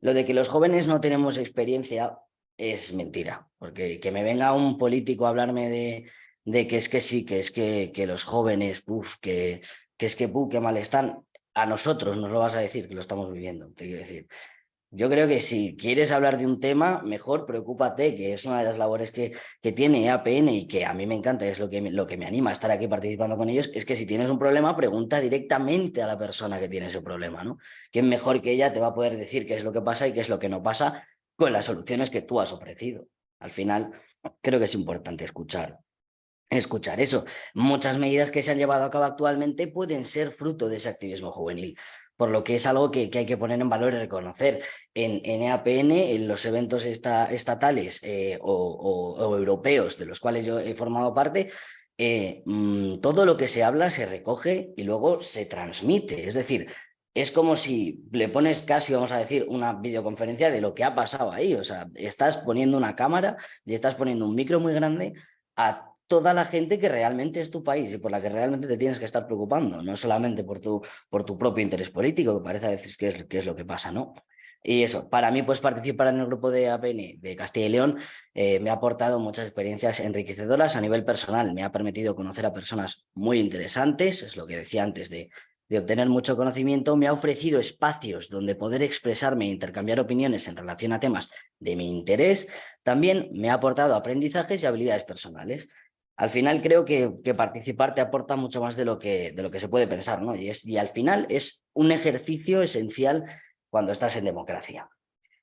Lo de que los jóvenes no tenemos experiencia es mentira, porque que me venga un político a hablarme de, de que es que sí, que es que, que los jóvenes, puff, que, que es que, puff, que mal están, a nosotros nos lo vas a decir que lo estamos viviendo, te quiero decir. Yo creo que si quieres hablar de un tema, mejor preocúpate, que es una de las labores que, que tiene APN y que a mí me encanta, es lo que, me, lo que me anima a estar aquí participando con ellos, es que si tienes un problema, pregunta directamente a la persona que tiene ese problema, ¿no? ¿Quién mejor que ella te va a poder decir qué es lo que pasa y qué es lo que no pasa con las soluciones que tú has ofrecido? Al final, creo que es importante escuchar escuchar eso. Muchas medidas que se han llevado a cabo actualmente pueden ser fruto de ese activismo juvenil por lo que es algo que, hay que poner en valor y reconocer. En, EAPN, en los eventos estatales eh, o, europeos de los cuales yo he formado parte, eh, mm, todo lo que se habla se recoge y luego se transmite. Es decir, es como si le pones casi, vamos a decir, una videoconferencia de lo que ha pasado ahí. O sea, estás poniendo una cámara y estás poniendo un micro muy grande a toda la gente que realmente es tu país y por la que realmente te tienes que estar preocupando, no solamente por tu, por tu propio interés político, que parece a veces que es, que es lo que pasa, ¿no? Y eso, para mí, pues participar en el grupo de APN de Castilla y León eh, me ha aportado muchas experiencias enriquecedoras a nivel personal. Me ha permitido conocer a personas muy interesantes, es lo que decía antes de, de obtener mucho conocimiento. Me ha ofrecido espacios donde poder expresarme e intercambiar opiniones en relación a temas de mi interés. También me ha aportado aprendizajes y habilidades personales al final creo que, participar te aporta mucho más de lo que, de lo que se puede pensar, ¿no? Y, es, y al final es un ejercicio esencial cuando estás en democracia.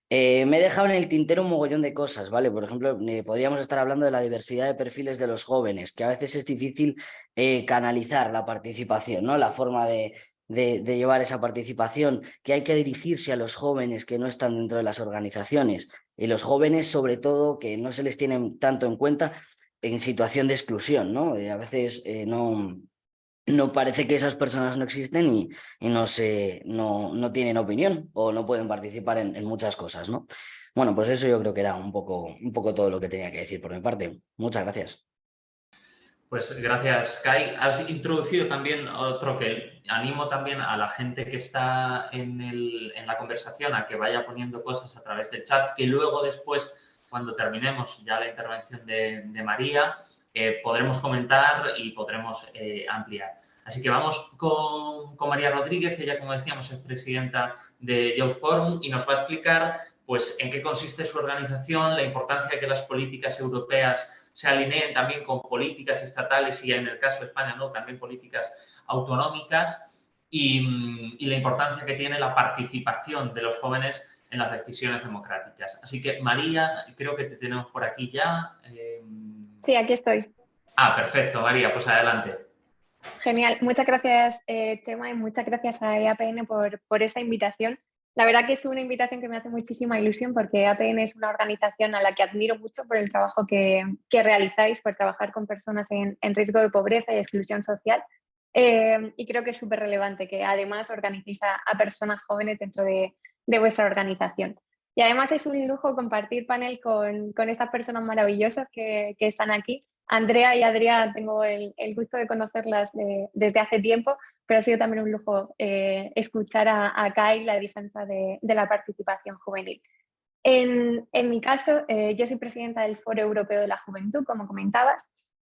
Eh, me he dejado en el tintero un mogollón de cosas, ¿vale? Por ejemplo, eh, podríamos estar hablando de la diversidad de perfiles de los jóvenes, que a veces es difícil eh, canalizar la participación, ¿no? La forma de, de, llevar esa participación, que hay que dirigirse a los jóvenes que no están dentro de las organizaciones y los jóvenes sobre todo que no se les tienen tanto en cuenta en situación de exclusión, ¿no? Eh, a veces eh, no, no parece que esas personas no existen y, no, se, no, no, tienen opinión o no pueden participar en, en, muchas cosas, ¿no? Bueno, pues eso yo creo que era un poco, un poco todo lo que tenía que decir por mi parte. Muchas gracias. Pues gracias, Kai. Has introducido también otro que animo también a la gente que está en, la conversación a que vaya poniendo cosas a través del chat, que luego después, cuando terminemos ya la intervención de, María, eh, podremos comentar y podremos eh, ampliar. Así que vamos con, María Rodríguez, ella, como decíamos, es presidenta de Youth Forum y nos va a explicar pues, en qué consiste su organización, la importancia de que las políticas europeas se alineen también con políticas estatales y en el caso de España no, también políticas autonómicas y, la importancia que tiene la participación de los jóvenes en las decisiones democráticas. Así que María, creo que te tenemos por aquí ya. Em, sí, aquí estoy. Ah, perfecto, María, pues adelante. Genial, muchas gracias eh, Chema y muchas gracias a EAPN por, por esta invitación. La verdad que es una invitación que me hace muchísima ilusión porque APN es una organización a la que admiro mucho por el trabajo que, realizáis, por trabajar con personas en, riesgo de pobreza y exclusión social. Eh, y creo que es súper relevante que además organicéis a, personas jóvenes dentro de, vuestra organización. Y además es un lujo compartir panel con, estas personas maravillosas que, están aquí. Andrea y Adrián, tengo el, gusto de conocerlas desde hace tiempo, pero ha sido también un lujo eh, escuchar a, a Kai la defensa de, la participación juvenil. En, mi caso, eh, yo soy presidenta del Foro Europeo de la Juventud, como comentabas,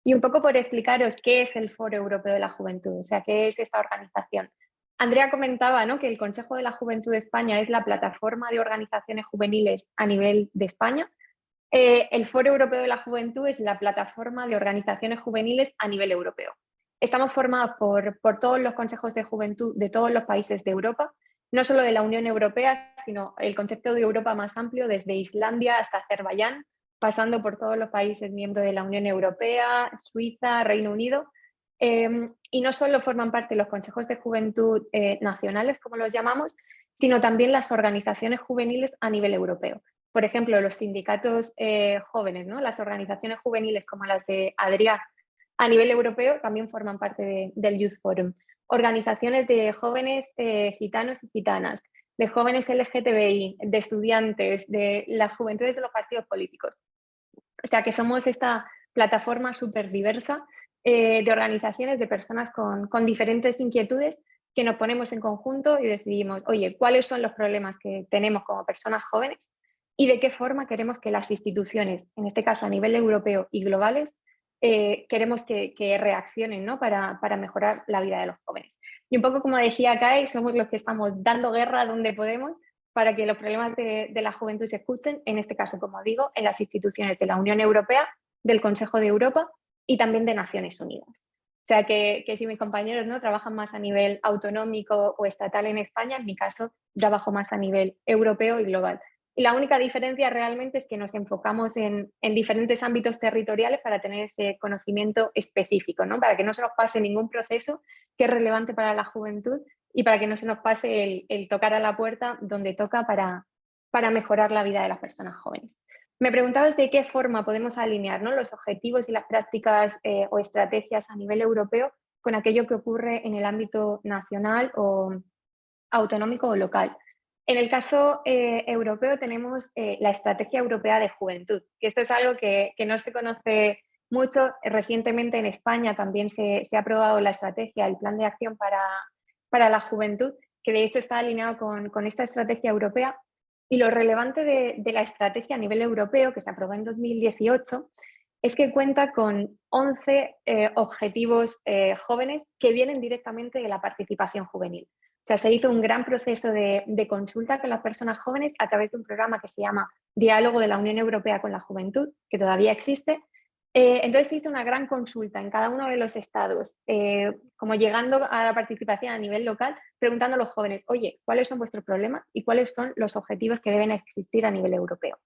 y un poco por explicaros qué es el Foro Europeo de la Juventud, o sea, qué es esta organización. Andrea comentaba ¿no? que el Consejo de la Juventud de España es la plataforma de organizaciones juveniles a nivel de España. Eh, el Foro Europeo de la Juventud es la plataforma de organizaciones juveniles a nivel europeo. Estamos formados por, todos los consejos de juventud de todos los países de Europa, no solo de la Unión Europea, sino el concepto de Europa más amplio, desde Islandia hasta Azerbaiyán, pasando por todos los países miembros de la Unión Europea, Suiza, Reino Unido. Em, y no solo forman parte los consejos de juventud eh, nacionales, como los llamamos, sino también las organizaciones juveniles a nivel europeo. Por ejemplo, los sindicatos eh, jóvenes, ¿no? las organizaciones juveniles como las de Adrià a nivel europeo también forman parte del Youth Forum. Organizaciones de jóvenes eh, gitanos y gitanas, de jóvenes LGTBI, de estudiantes, de las juventudes de los partidos políticos. O sea que somos esta plataforma súper diversa eh, de organizaciones, de personas con, diferentes inquietudes que nos ponemos en conjunto y decidimos, oye, ¿cuáles son los problemas que tenemos como personas jóvenes? y de qué forma queremos que las instituciones, en este caso a nivel europeo y globales, eh, queremos que, reaccionen ¿no? para, mejorar la vida de los jóvenes. Y un poco como decía Kai, somos los que estamos dando guerra donde podemos para que los problemas de, la juventud se escuchen, en este caso, como digo, en las instituciones de la Unión Europea, del Consejo de Europa y también de Naciones Unidas. O sea que, que, si mis compañeros ¿no? trabajan más a nivel autonómico o estatal en España, en mi caso trabajo más a nivel europeo y global. Y la única diferencia realmente es que nos enfocamos en, diferentes ámbitos territoriales para tener ese conocimiento específico, ¿no? para que no se nos pase ningún proceso que es relevante para la juventud y para que no se nos pase el, tocar a la puerta donde toca para, para mejorar la vida de las personas jóvenes. Me preguntabas de qué forma podemos alinear los objetivos y las prácticas eh, o estrategias a nivel europeo con aquello que ocurre en el ámbito nacional o autonómico o local. En el caso eh, europeo tenemos eh, la Estrategia Europea de Juventud, que esto es algo que, no se conoce mucho. Recientemente en España también se, ha aprobado la estrategia, el Plan de Acción para, para la Juventud, que de hecho está alineado con, esta estrategia europea. Y lo relevante de, la estrategia a nivel europeo, que se aprobó en 2018, es que cuenta con 11 eh, objetivos jóvenes que vienen directamente de la participación juvenil. O sea, se hizo un gran proceso de, consulta con las personas jóvenes a través de un programa que se llama Diálogo de la Unión Europea con la Juventud, que todavía existe. Eh, entonces se hizo una gran consulta en cada uno de los estados, eh, como llegando a la participación a nivel local, preguntando a los jóvenes, oye, ¿cuáles son vuestros problemas y cuáles son los objetivos que deben existir a nivel europeo?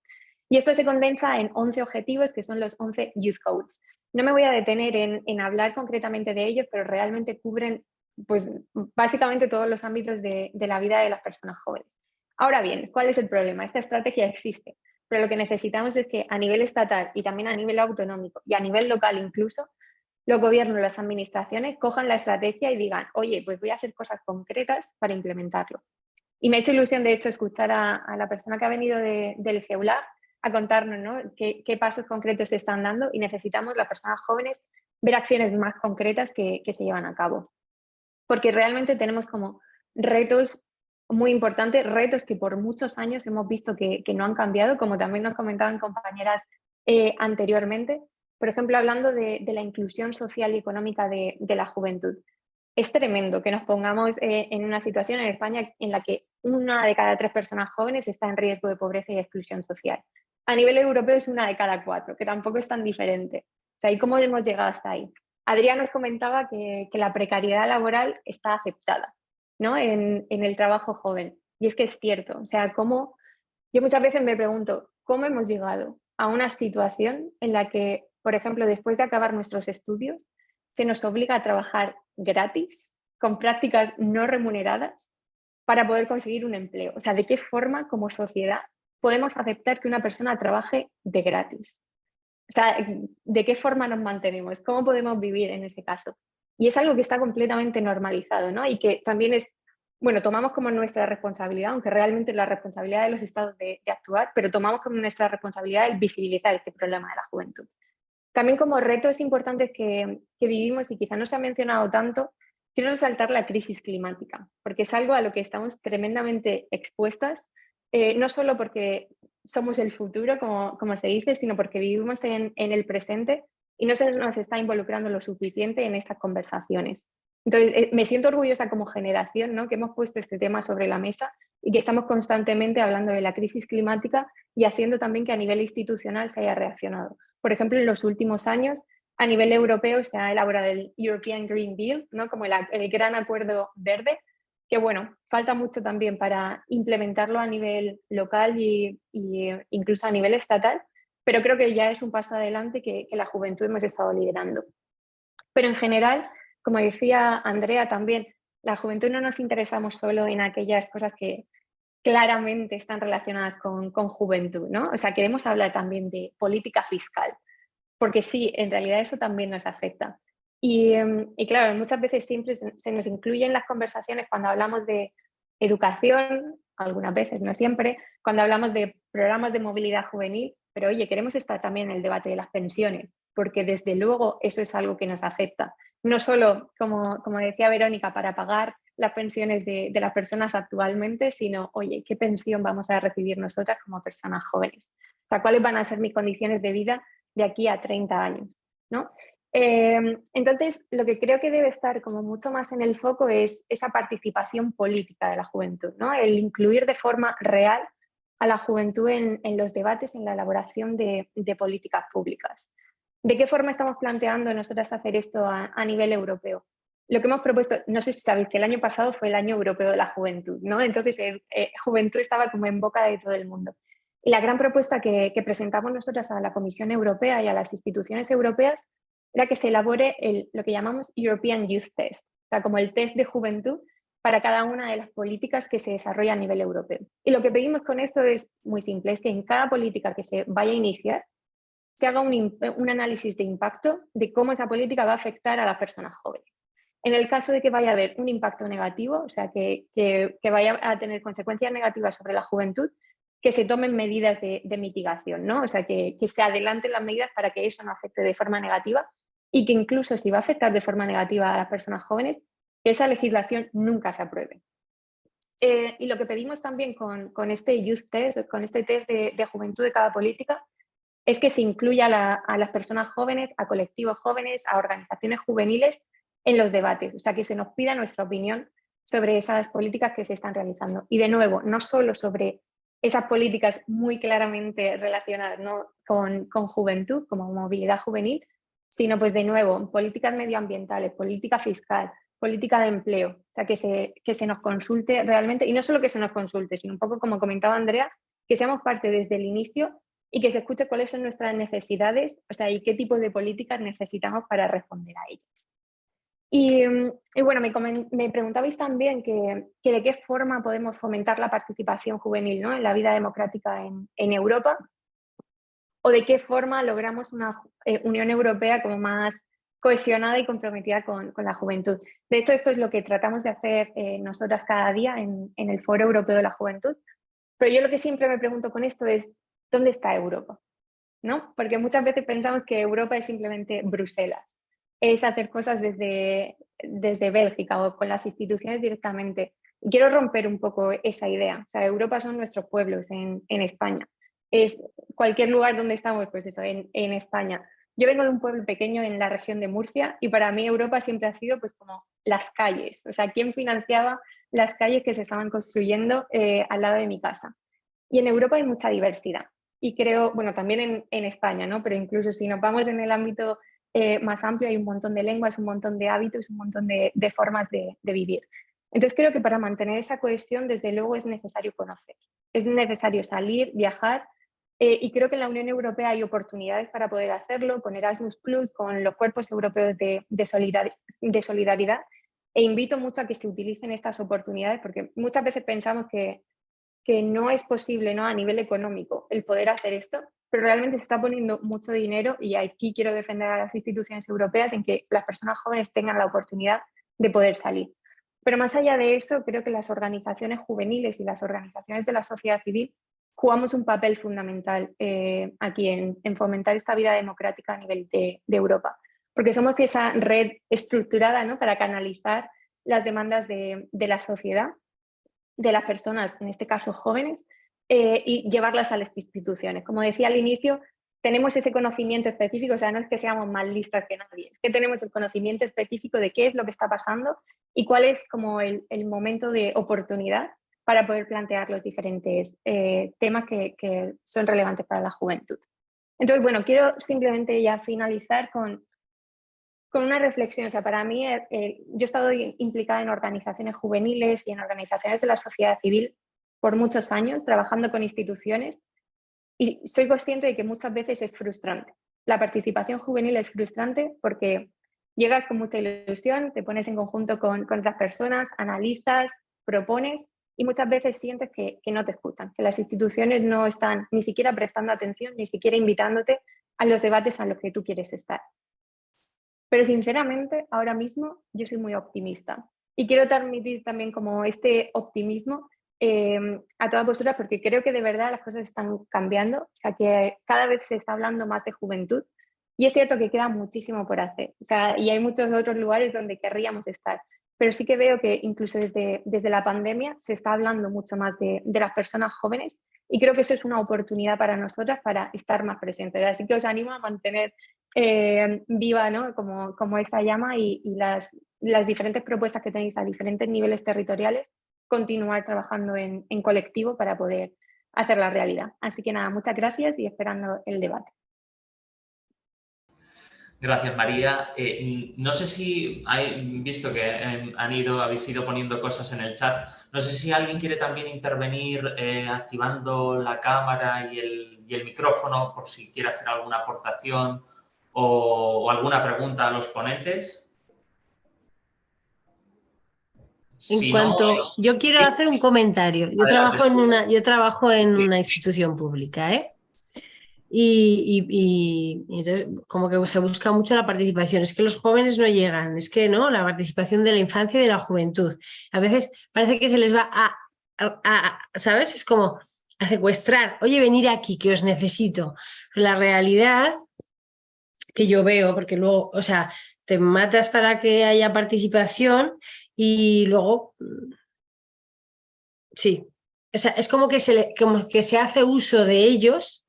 Y esto se condensa en 11 objetivos, que son los 11 Youth Codes. No me voy a detener en, hablar concretamente de ellos, pero realmente cubren pues básicamente todos los ámbitos de la vida de las personas jóvenes. Ahora bien, ¿cuál es el problema? Esta estrategia existe, pero lo que necesitamos es que a nivel estatal y también a nivel autonómico y a nivel local incluso, los gobiernos, las administraciones cojan la estrategia y digan, oye, pues voy a hacer cosas concretas para implementarlo. Y me ha hecho ilusión, de hecho, escuchar a, la persona que ha venido del GEULAB a contarnos ¿no? qué, pasos concretos se están dando y necesitamos, las personas jóvenes, ver acciones más concretas que, se llevan a cabo. Porque realmente tenemos como retos muy importantes, retos que por muchos años hemos visto que, no han cambiado, como también nos comentaban compañeras eh, anteriormente, por ejemplo, hablando de, la inclusión social y económica de, la juventud. Es tremendo que nos pongamos eh, en una situación en España en la que una de cada tres personas jóvenes está en riesgo de pobreza y exclusión social. A nivel europeo es una de cada cuatro, que tampoco es tan diferente. O sea, ¿y cómo hemos llegado hasta ahí? Adrián nos comentaba que, la precariedad laboral está aceptada ¿no? en, en el trabajo joven. Y es que es cierto. O sea, ¿cómo? Yo muchas veces me pregunto, ¿cómo hemos llegado a una situación en la que por ejemplo, después de acabar nuestros estudios, se nos obliga a trabajar gratis, con prácticas no remuneradas, para poder conseguir un empleo. O sea, ¿de qué forma como sociedad podemos aceptar que una persona trabaje de gratis? O sea, ¿de qué forma nos mantenemos? ¿Cómo podemos vivir en ese caso? Y es algo que está completamente normalizado, ¿no? Y que también es, bueno, tomamos como nuestra responsabilidad, aunque realmente es la responsabilidad de los estados de, actuar, pero tomamos como nuestra responsabilidad el visibilizar este problema de la juventud. También como retos importantes que, que vivimos y quizá no se ha mencionado tanto, quiero resaltar la crisis climática, porque es algo a lo que estamos tremendamente expuestas, eh, no solo porque somos el futuro, como, como se dice, sino porque vivimos en, en, el presente y no se nos está involucrando lo suficiente en estas conversaciones. Entonces, eh, me siento orgullosa como generación ¿no? que hemos puesto este tema sobre la mesa y que estamos constantemente hablando de la crisis climática y haciendo también que a nivel institucional se haya reaccionado. Por ejemplo, en los últimos años, a nivel europeo se ha elaborado el European Green Deal, ¿no? como el, gran acuerdo verde, que bueno, falta mucho también para implementarlo a nivel local y, incluso a nivel estatal, pero creo que ya es un paso adelante que, que la juventud hemos estado liderando. Pero en general, como decía Andrea también, la juventud no nos interesamos solo en aquellas cosas que, claramente están relacionadas con, juventud, ¿no? O sea, queremos hablar también de política fiscal, porque sí, en realidad eso también nos afecta. Y, em, claro, muchas veces siempre se, nos incluye en las conversaciones cuando hablamos de educación, algunas veces, no siempre, cuando hablamos de programas de movilidad juvenil, pero oye, queremos estar también en el debate de las pensiones, porque desde luego eso es algo que nos afecta. No solo, como, como decía Verónica, para pagar las pensiones de, las personas actualmente, sino, oye, ¿qué pensión vamos a recibir nosotras como personas jóvenes? O sea, ¿cuáles van a ser mis condiciones de vida de aquí a 30 años? ¿no? Em, entonces, lo que creo que debe estar como mucho más en el foco es esa participación política de la juventud, ¿no? el incluir de forma real a la juventud en, los debates, en la elaboración de, políticas públicas. ¿De qué forma estamos planteando nosotras hacer esto a nivel europeo? lo que hemos propuesto, no sé si sabéis que el año pasado fue el año europeo de la juventud, ¿no? Entonces, eh, eh, juventud estaba como en boca de todo el mundo. Y la gran propuesta que, presentamos nosotras a la Comisión Europea y a las instituciones europeas era que se elabore el, lo que llamamos European Youth Test, o sea, como el test de juventud para cada una de las políticas que se desarrolla a nivel europeo. Y lo que pedimos con esto es muy simple, es que en cada política que se vaya a iniciar, se haga un, análisis de impacto de cómo esa política va a afectar a las personas jóvenes. En el caso de que vaya a haber un impacto negativo, o sea, que, vaya a tener consecuencias negativas sobre la juventud, que se tomen medidas de, mitigación, ¿no? O sea, que, se adelanten las medidas para que eso no afecte de forma negativa y que incluso si va a afectar de forma negativa a las personas jóvenes, que esa legislación nunca se apruebe. Eh, y lo que pedimos también con, este Youth Test, con este test de, juventud de cada política, es que se incluya a las personas jóvenes, a colectivos jóvenes, a organizaciones juveniles en los debates, o sea, que se nos pida nuestra opinión sobre esas políticas que se están realizando. Y de nuevo, no solo sobre esas políticas muy claramente relacionadas con, con, juventud, como movilidad juvenil, sino pues de nuevo, políticas medioambientales, política fiscal, política de empleo, o sea, que se, que se nos consulte realmente, y no solo que se nos consulte, sino un poco como comentaba Andrea, que seamos parte desde el inicio y que se escuche cuáles son nuestras necesidades, o sea, y qué tipo de políticas necesitamos para responder a ellas. Y, bueno, me, preguntabais también que, de qué forma podemos fomentar la participación juvenil ¿no? en la vida democrática en, Europa o de qué forma logramos una eh, Unión Europea como más cohesionada y comprometida con, la juventud. De hecho, esto es lo que tratamos de hacer eh, nosotras cada día en, el Foro Europeo de la Juventud. Pero yo lo que siempre me pregunto con esto es, ¿dónde está Europa? ¿No? Porque muchas veces pensamos que Europa es simplemente Bruselas, es hacer cosas desde, desde Bélgica o con las instituciones directamente. quiero romper un poco esa idea. O sea, Europa son nuestros pueblos en, España. Es cualquier lugar donde estamos, pues eso, en, en España. Yo vengo de un pueblo pequeño en la región de Murcia y para mí Europa siempre ha sido pues como las calles, o sea, quién financiaba las calles que se estaban construyendo eh, al lado de mi casa. Y en Europa hay mucha diversidad y creo, bueno, también en, España, ¿no? Pero incluso si nos vamos en el ámbito eh, más amplio hay un montón de lenguas, un montón de hábitos, un montón de, formas de, de vivir. Entonces creo que para mantener esa cohesión, desde luego es necesario conocer, es necesario salir, viajar eh, y creo que en la Unión Europea hay oportunidades para poder hacerlo, con Erasmus Plus, con los cuerpos europeos de, solidaridad, e invito mucho a que se utilicen estas oportunidades porque muchas veces pensamos que, que no es posible ¿no? a nivel económico el poder hacer esto, pero realmente se está poniendo mucho dinero y aquí quiero defender a las instituciones europeas en que las personas jóvenes tengan la oportunidad de poder salir. Pero más allá de eso, creo que las organizaciones juveniles y las organizaciones de la sociedad civil jugamos un papel fundamental eh, aquí en, fomentar esta vida democrática a nivel de, Europa, porque somos esa red estructurada ¿no? para canalizar las demandas de, la sociedad, de las personas, en este caso jóvenes, eh, y llevarlas a las instituciones. Como decía al inicio, tenemos ese conocimiento específico, o sea, no es que seamos más listas que nadie, es que tenemos el conocimiento específico de qué es lo que está pasando y cuál es como el momento de oportunidad para poder plantear los diferentes eh, temas que, son relevantes para la juventud. Entonces, bueno, quiero simplemente ya finalizar con, con una reflexión. O sea, para mí, eh, eh, yo he estado implicada en organizaciones juveniles y en organizaciones de la sociedad civil por muchos años, trabajando con instituciones, y soy consciente de que muchas veces es frustrante. La participación juvenil es frustrante porque llegas con mucha ilusión, te pones en conjunto con, con otras personas, analizas, propones, y muchas veces sientes que, no te escuchan, que las instituciones no están ni siquiera prestando atención, ni siquiera invitándote a los debates a los que tú quieres estar. Pero sinceramente, ahora mismo yo soy muy optimista. Y quiero transmitir también como este optimismo em, a todas vosotras porque creo que de verdad las cosas están cambiando, o sea que cada vez se está hablando más de juventud. Y es cierto que queda muchísimo por hacer. O sea, y hay muchos otros lugares donde querríamos estar, pero sí que veo que incluso desde, desde la pandemia se está hablando mucho más de, las personas jóvenes y creo que eso es una oportunidad para nosotras para estar más presentes. Así que os animo a mantener eh, viva ¿no? como, como esta llama y, las, las, diferentes propuestas que tenéis a diferentes niveles territoriales, continuar trabajando en, en colectivo para poder hacer la realidad. Así que nada, muchas gracias y esperando el debate. Gracias, María. Eh, no sé si hay visto que eh, han ido, habéis ido poniendo cosas en el chat. No sé si alguien quiere también intervenir eh, activando la cámara y el, micrófono por si quiere hacer alguna aportación o, alguna pregunta a los ponentes. En cuanto, yo quiero hacer un comentario. Yo trabajo en una, yo trabajo en una institución pública, ¿eh? Y, entonces como que se busca mucho la participación. Es que los jóvenes no llegan, es que no, la participación de la infancia y de la juventud. A veces parece que se les va a, ¿sabes? Es como a secuestrar, oye, venir aquí, que os necesito. la realidad que yo veo, porque luego, o sea, te matas para que haya participación y luego, mm, sí, o sea, es como que se, como que se hace uso de ellos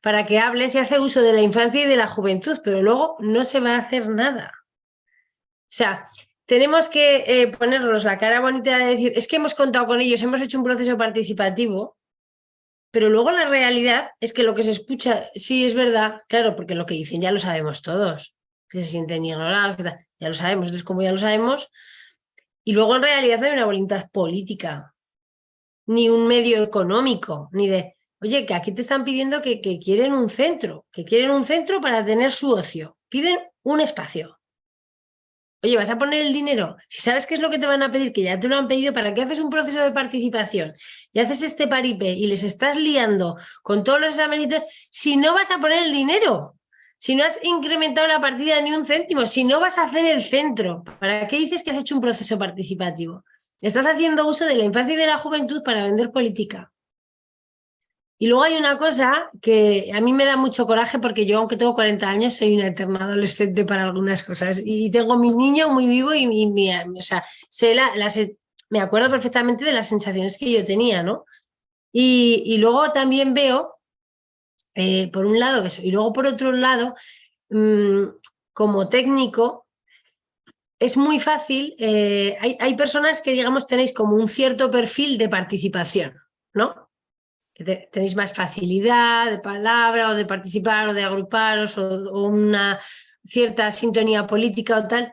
para que hablen, se hace uso de la infancia y de la juventud, pero luego no se va a hacer nada. O sea, tenemos que eh, ponernos la cara bonita de decir, es que hemos contado con ellos, hemos hecho un proceso participativo, pero luego la realidad es que lo que se escucha, sí es verdad, claro, porque lo que dicen ya lo sabemos todos, que se sienten ignorados, ya lo sabemos, entonces como ya lo sabemos, y luego en realidad no hay una voluntad política, ni un medio económico, ni de Oye, que aquí te están pidiendo que, quieren un centro, que quieren un centro para tener su ocio. Piden un espacio. Oye, ¿vas a poner el dinero? Si sabes qué es lo que te van a pedir, que ya te lo han pedido, ¿para qué haces un proceso de participación? Y haces este paripé y les estás liando con todos los exámenes, si no vas a poner el dinero, si no has incrementado la partida ni un céntimo, si no vas a hacer el centro, ¿para qué dices que has hecho un proceso participativo? Estás haciendo uso de la infancia y de la juventud para vender política. Y luego hay una cosa que a mí me da mucho coraje porque yo, aunque tengo 40 años, soy una eterna adolescente para algunas cosas. Y tengo mi niño muy vivo y, mi, o sea, sé las, me acuerdo perfectamente de las sensaciones que yo tenía, ¿no? Y, luego también veo, eh, por un lado eso, y luego por otro lado, mm, como técnico, es muy fácil, eh, hay, hay personas que, digamos, tenéis como un cierto perfil de participación, ¿no? Tenéis más facilidad de palabra o de participar o de agruparos o, una cierta sintonía política o tal,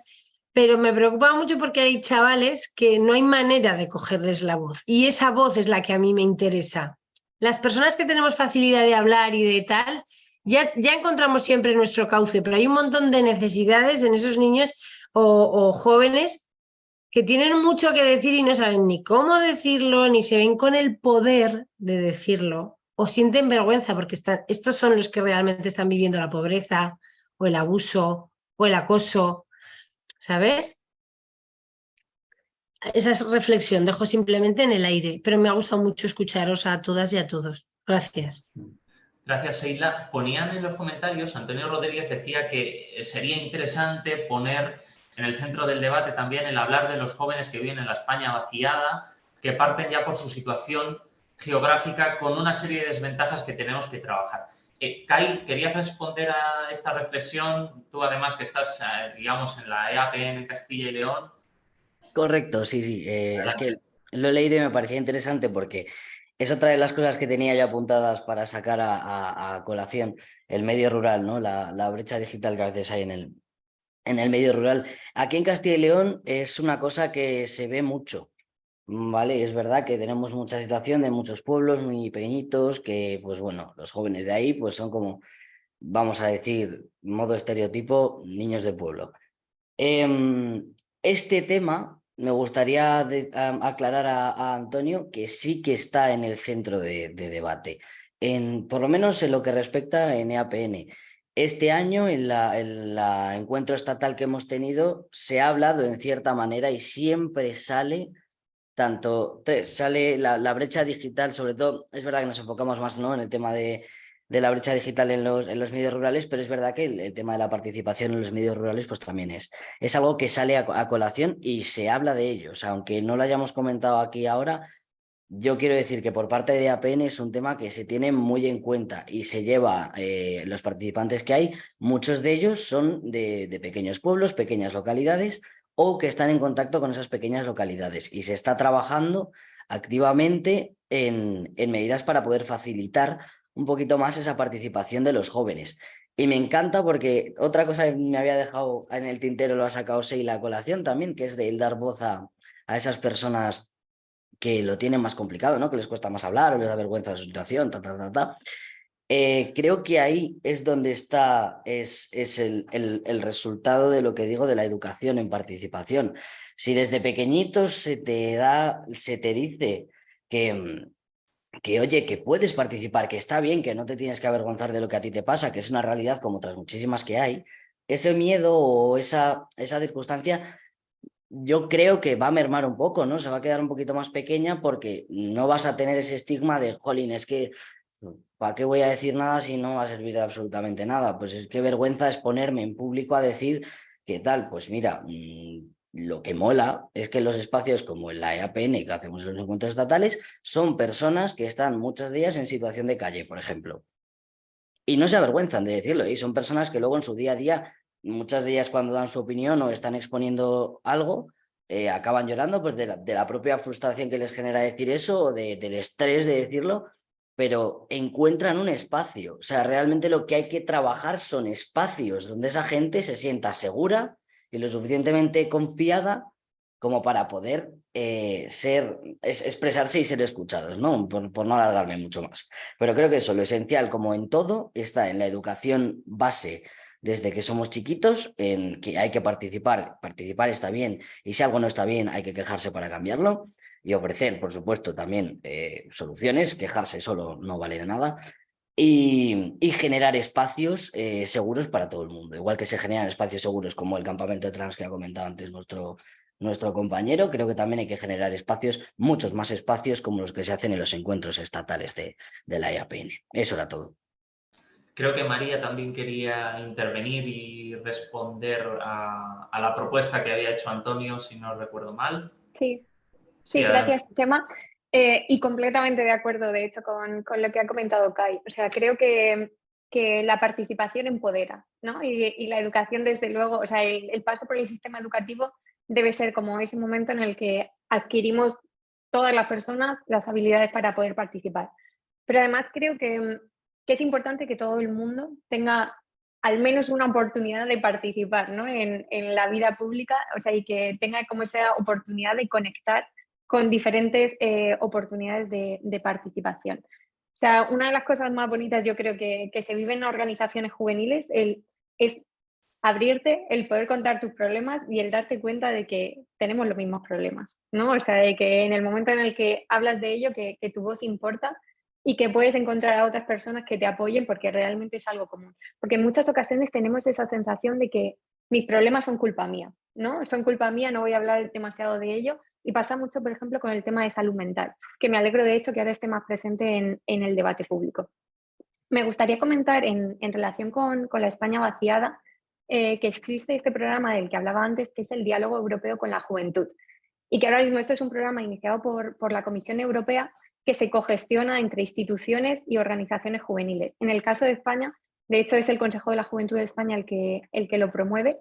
pero me preocupa mucho porque hay chavales que no hay manera de cogerles la voz y esa voz es la que a mí me interesa. Las personas que tenemos facilidad de hablar y de tal, ya, ya encontramos siempre nuestro cauce, pero hay un montón de necesidades en esos niños o jóvenes que tienen mucho que decir y no saben ni cómo decirlo, ni se ven con el poder de decirlo, o sienten vergüenza porque están, estos son los que realmente están viviendo la pobreza, o el abuso, o el acoso, ¿sabes? Esa es reflexión, dejo simplemente en el aire, pero me ha gustado mucho escucharos a todas y a todos. Gracias. Gracias, Seila. Ponían en los comentarios, Antonio Rodríguez decía que sería interesante poner en el centro del debate también el hablar de los jóvenes que viven en la España vaciada, que parten ya por su situación geográfica con una serie de desventajas que tenemos que trabajar. Eh, Kai, ¿querías responder a esta reflexión? Tú además que estás, eh, digamos, en la EAPN Castilla y León. Correcto, sí, sí. Eh, es que lo he leído y me parecía interesante porque es otra de las cosas que tenía ya apuntadas para sacar a, colación el medio rural, ¿no? La, la, brecha digital que a veces hay en el, en el medio rural. Aquí en Castilla y León es una cosa que se ve mucho, ¿vale? Es verdad que tenemos mucha situación de muchos pueblos muy pequeñitos que, pues bueno, los jóvenes de ahí pues son como, vamos a decir, modo estereotipo, niños de pueblo. Em, este tema me gustaría aclarar a, Antonio que sí que está en el centro de, de debate, en, por lo menos en lo que respecta en EAPN. Este año, en la, encuentro estatal que hemos tenido, se ha hablado en cierta manera y siempre sale tanto, sale la, brecha digital, sobre todo, es verdad que nos enfocamos más ¿no? en el tema de, la brecha digital en los, en los medios rurales, pero es verdad que el, tema de la participación en los medios rurales pues también es, es algo que sale a, colación y se habla de ellos, aunque no lo hayamos comentado aquí ahora, yo quiero decir que por parte de APN es un tema que se tiene muy en cuenta y se lleva, eh, los participantes que hay, muchos de ellos son de, pequeños pueblos, pequeñas localidades o que están en contacto con esas pequeñas localidades y se está trabajando activamente en, medidas para poder facilitar un poquito más esa participación de los jóvenes. Y me encanta porque otra cosa que me había dejado en el tintero lo ha sacado Seila colación también, que es de dar voz a, a esas personas que lo tienen más complicado, ¿no? que les cuesta más hablar o les da vergüenza la situación, ta, ta, ta, ta. Eh, creo que ahí es donde está es, es el, el, resultado de lo que digo de la educación en participación. Si desde pequeñitos se te da, se te dice que, mm, que, oye, que puedes participar, que está bien, que no te tienes que avergonzar de lo que a ti te pasa, que es una realidad como otras muchísimas que hay, ese miedo o esa, esa circunstancia yo creo que va a mermar un poco, ¿no? Se va a quedar un poquito más pequeña porque no vas a tener ese estigma de, jolín, es que, ¿para qué voy a decir nada si no va a servir de absolutamente nada? Pues es que vergüenza es ponerme en público a decir qué tal. Pues mira, mm, lo que mola es que los espacios como la EAPN que hacemos en los encuentros estatales son personas que están muchos días en situación de calle, por ejemplo. Y no se avergüenzan de decirlo, y son personas que luego en su día a día muchas de ellas cuando dan su opinión o están exponiendo algo, eh, acaban llorando pues de la, propia frustración que les genera decir eso o del estrés de decirlo, pero encuentran un espacio. O sea, realmente lo que hay que trabajar son espacios donde esa gente se sienta segura y lo suficientemente confiada como para poder eh, ser, expresarse y ser escuchados, ¿no? Por, por, no alargarme mucho más. Pero creo que eso, lo esencial, como en todo, está en la educación base desde que somos chiquitos en que hay que participar, participar está bien y si algo no está bien hay que quejarse para cambiarlo y ofrecer, por supuesto, también eh, soluciones, quejarse solo no vale de nada y, generar espacios eh, seguros para todo el mundo, igual que se generan espacios seguros como el campamento trans que ha comentado antes nuestro, nuestro compañero, creo que también hay que generar espacios, muchos más espacios como los que se hacen en los encuentros estatales de, la IAPN. Eso era todo. Creo que María también quería intervenir y responder a, la propuesta que había hecho Antonio, si no recuerdo mal. Sí, sí, gracias, Chema. Eh, y completamente de acuerdo, de hecho, con, lo que ha comentado Kai. O sea, creo que, la participación empodera, ¿no? Y, la educación, desde luego, o sea, el, paso por el sistema educativo debe ser como ese momento en el que adquirimos todas las personas las habilidades para poder participar. Pero además creo que que es importante que todo el mundo tenga al menos una oportunidad de participar ¿no? en, la vida pública, o sea, y que tenga como esa oportunidad de conectar con diferentes eh, oportunidades de, participación. O sea, una de las cosas más bonitas yo creo que, se vive en organizaciones juveniles el, es abrirte, el poder contar tus problemas y el darte cuenta de que tenemos los mismos problemas, ¿no? O sea, de que en el momento en el que hablas de ello, que, que tu voz importa y que puedes encontrar a otras personas que te apoyen porque realmente es algo común. Porque en muchas ocasiones tenemos esa sensación de que mis problemas son culpa mía, ¿no? Son culpa mía, no voy a hablar demasiado de ello. Y pasa mucho, por ejemplo, con el tema de salud mental, que me alegro de hecho que ahora esté más presente en, el debate público. Me gustaría comentar en, relación con, la España vaciada eh, que existe este programa del que hablaba antes, que es el Diálogo Europeo con la Juventud. Y que ahora mismo esto es un programa iniciado por, por la Comisión Europea que se cogestiona entre instituciones y organizaciones juveniles. En el caso de España, de hecho es el Consejo de la Juventud de España el que, el que lo promueve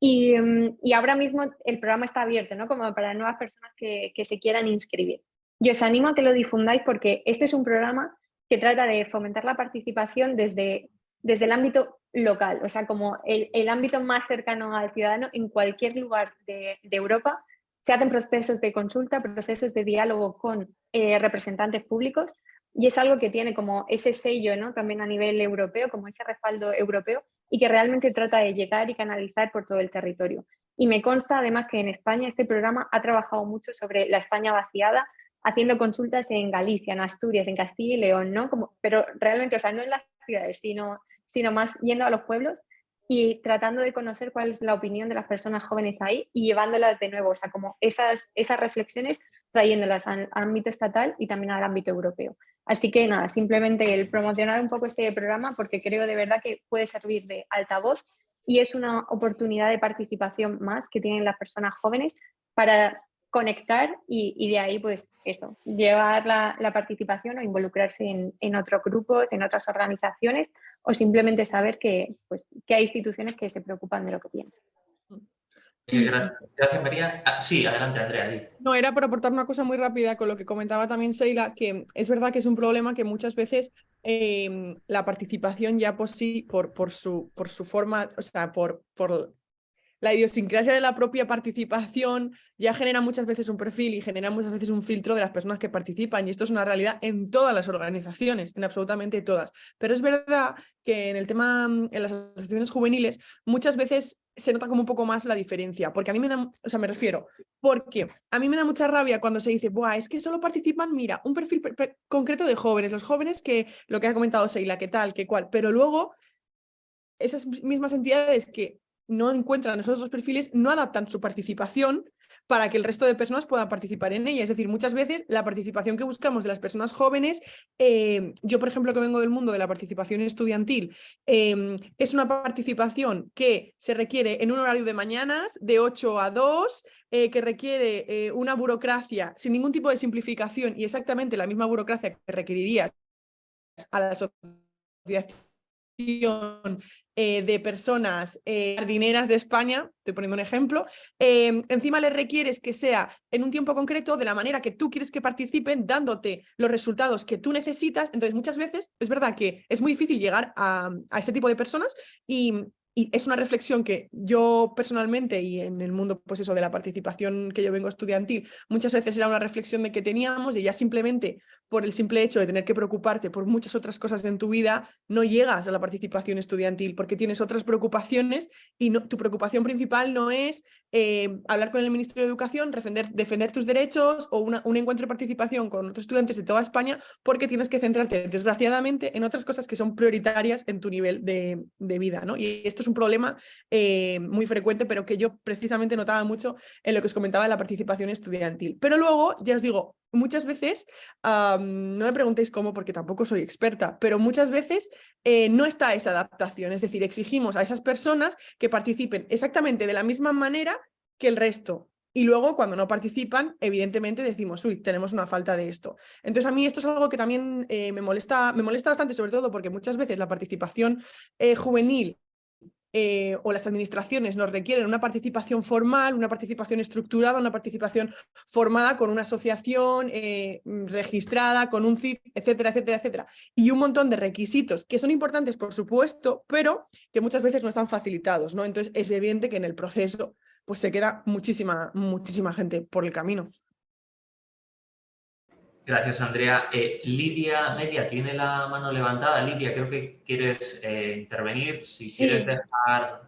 y, mm, ahora mismo el programa está abierto, ¿no? Como para nuevas personas que, se quieran inscribir. Yo os animo a que lo difundáis porque este es un programa que trata de fomentar la participación desde, desde el ámbito local, o sea, como el, ámbito más cercano al ciudadano en cualquier lugar de, de Europa se hacen procesos de consulta, procesos de diálogo con eh, representantes públicos y es algo que tiene como ese sello ¿no? también a nivel europeo, como ese respaldo europeo y que realmente trata de llegar y canalizar por todo el territorio. Y me consta además que en España este programa ha trabajado mucho sobre la España vaciada, haciendo consultas en Galicia, en Asturias, en Castilla y León, ¿no? Como, pero realmente, o sea, no en las ciudades, sino, sino más yendo a los pueblos y tratando de conocer cuál es la opinión de las personas jóvenes ahí y llevándolas de nuevo, o sea, como esas, esas reflexiones trayéndolas al ámbito estatal y también al ámbito europeo. Así que nada, simplemente el promocionar un poco este programa porque creo de verdad que puede servir de altavoz y es una oportunidad de participación más que tienen las personas jóvenes para conectar y, de ahí pues eso, llevar la, participación o involucrarse en, en otros grupos, en otras organizaciones o simplemente saber que, pues, que hay instituciones que se preocupan de lo que piensan. Gracias, María. Ah, sí, adelante, Andrea. No, era por aportar una cosa muy rápida con lo que comentaba también Sheila, que es verdad que es un problema que muchas veces em, la participación ya por sí, por, por, su, por su forma, o sea, por, por la idiosincrasia de la propia participación ya genera muchas veces un perfil y genera muchas veces un filtro de las personas que participan y esto es una realidad en todas las organizaciones, en absolutamente todas. Pero es verdad que en el tema, en las asociaciones juveniles, muchas veces se nota como un poco más la diferencia, porque a mí me da, o sea, me refiero, porque a mí me da mucha rabia cuando se dice, Buah, es que solo participan, mira, un perfil concreto de jóvenes, los jóvenes que, lo que ha comentado Seila, que tal, que cual, pero luego esas mismas entidades que no encuentran esos otros perfiles, no adaptan su participación para que el resto de personas puedan participar en ella. Es decir, muchas veces la participación que buscamos de las personas jóvenes, eh, yo por ejemplo que vengo del mundo de la participación estudiantil, em, es una participación que se requiere en un horario de mañanas, de 8 a 2, eh, que requiere eh, una burocracia sin ningún tipo de simplificación y exactamente la misma burocracia que requeriría a la asociación eh, de personas eh, jardineras de España, estoy poniendo un ejemplo, em, encima le requieres que sea en un tiempo concreto, de la manera que tú quieres que participen, dándote los resultados que tú necesitas. Entonces, muchas veces es verdad que es muy difícil llegar a, a este tipo de personas y y es una reflexión que yo personalmente y en el mundo pues eso de la participación que yo vengo estudiantil, muchas veces era una reflexión de que teníamos y ya simplemente por el simple hecho de tener que preocuparte por muchas otras cosas en tu vida, no llegas a la participación estudiantil porque tienes otras preocupaciones y no, tu preocupación principal no es eh, hablar con el Ministerio de Educación, defender, defender tus derechos o un encuentro de participación con otros estudiantes de toda España porque tienes que centrarte desgraciadamente en otras cosas que son prioritarias en tu nivel de, de vida. ¿no? Y esto es un problema eh, muy frecuente pero que yo precisamente notaba mucho en lo que os comentaba de la participación estudiantil. Pero luego, ya os digo, muchas veces, no me preguntéis cómo porque tampoco soy experta, pero muchas veces eh, no está esa adaptación, es decir, exigimos a esas personas que participen exactamente de la misma manera que el resto. Y luego cuando no participan, evidentemente decimos, uy, tenemos una falta de esto. Entonces a mí esto es algo que también eh, me, molesta, me molesta bastante, sobre todo porque muchas veces la participación eh, juvenil eh, o las administraciones nos requieren una participación formal, una participación estructurada, una participación formada con una asociación eh, registrada, con un CIP, etcétera, etcétera, etcétera. Y un montón de requisitos que son importantes, por supuesto, pero que muchas veces no están facilitados. ¿no? Entonces es evidente que en el proceso pues se queda muchísima, muchísima gente por el camino. Gracias, Andrea. Eh, Lidia Media tiene la mano levantada. Lidia, creo que quieres eh, intervenir. Si quieres dejar...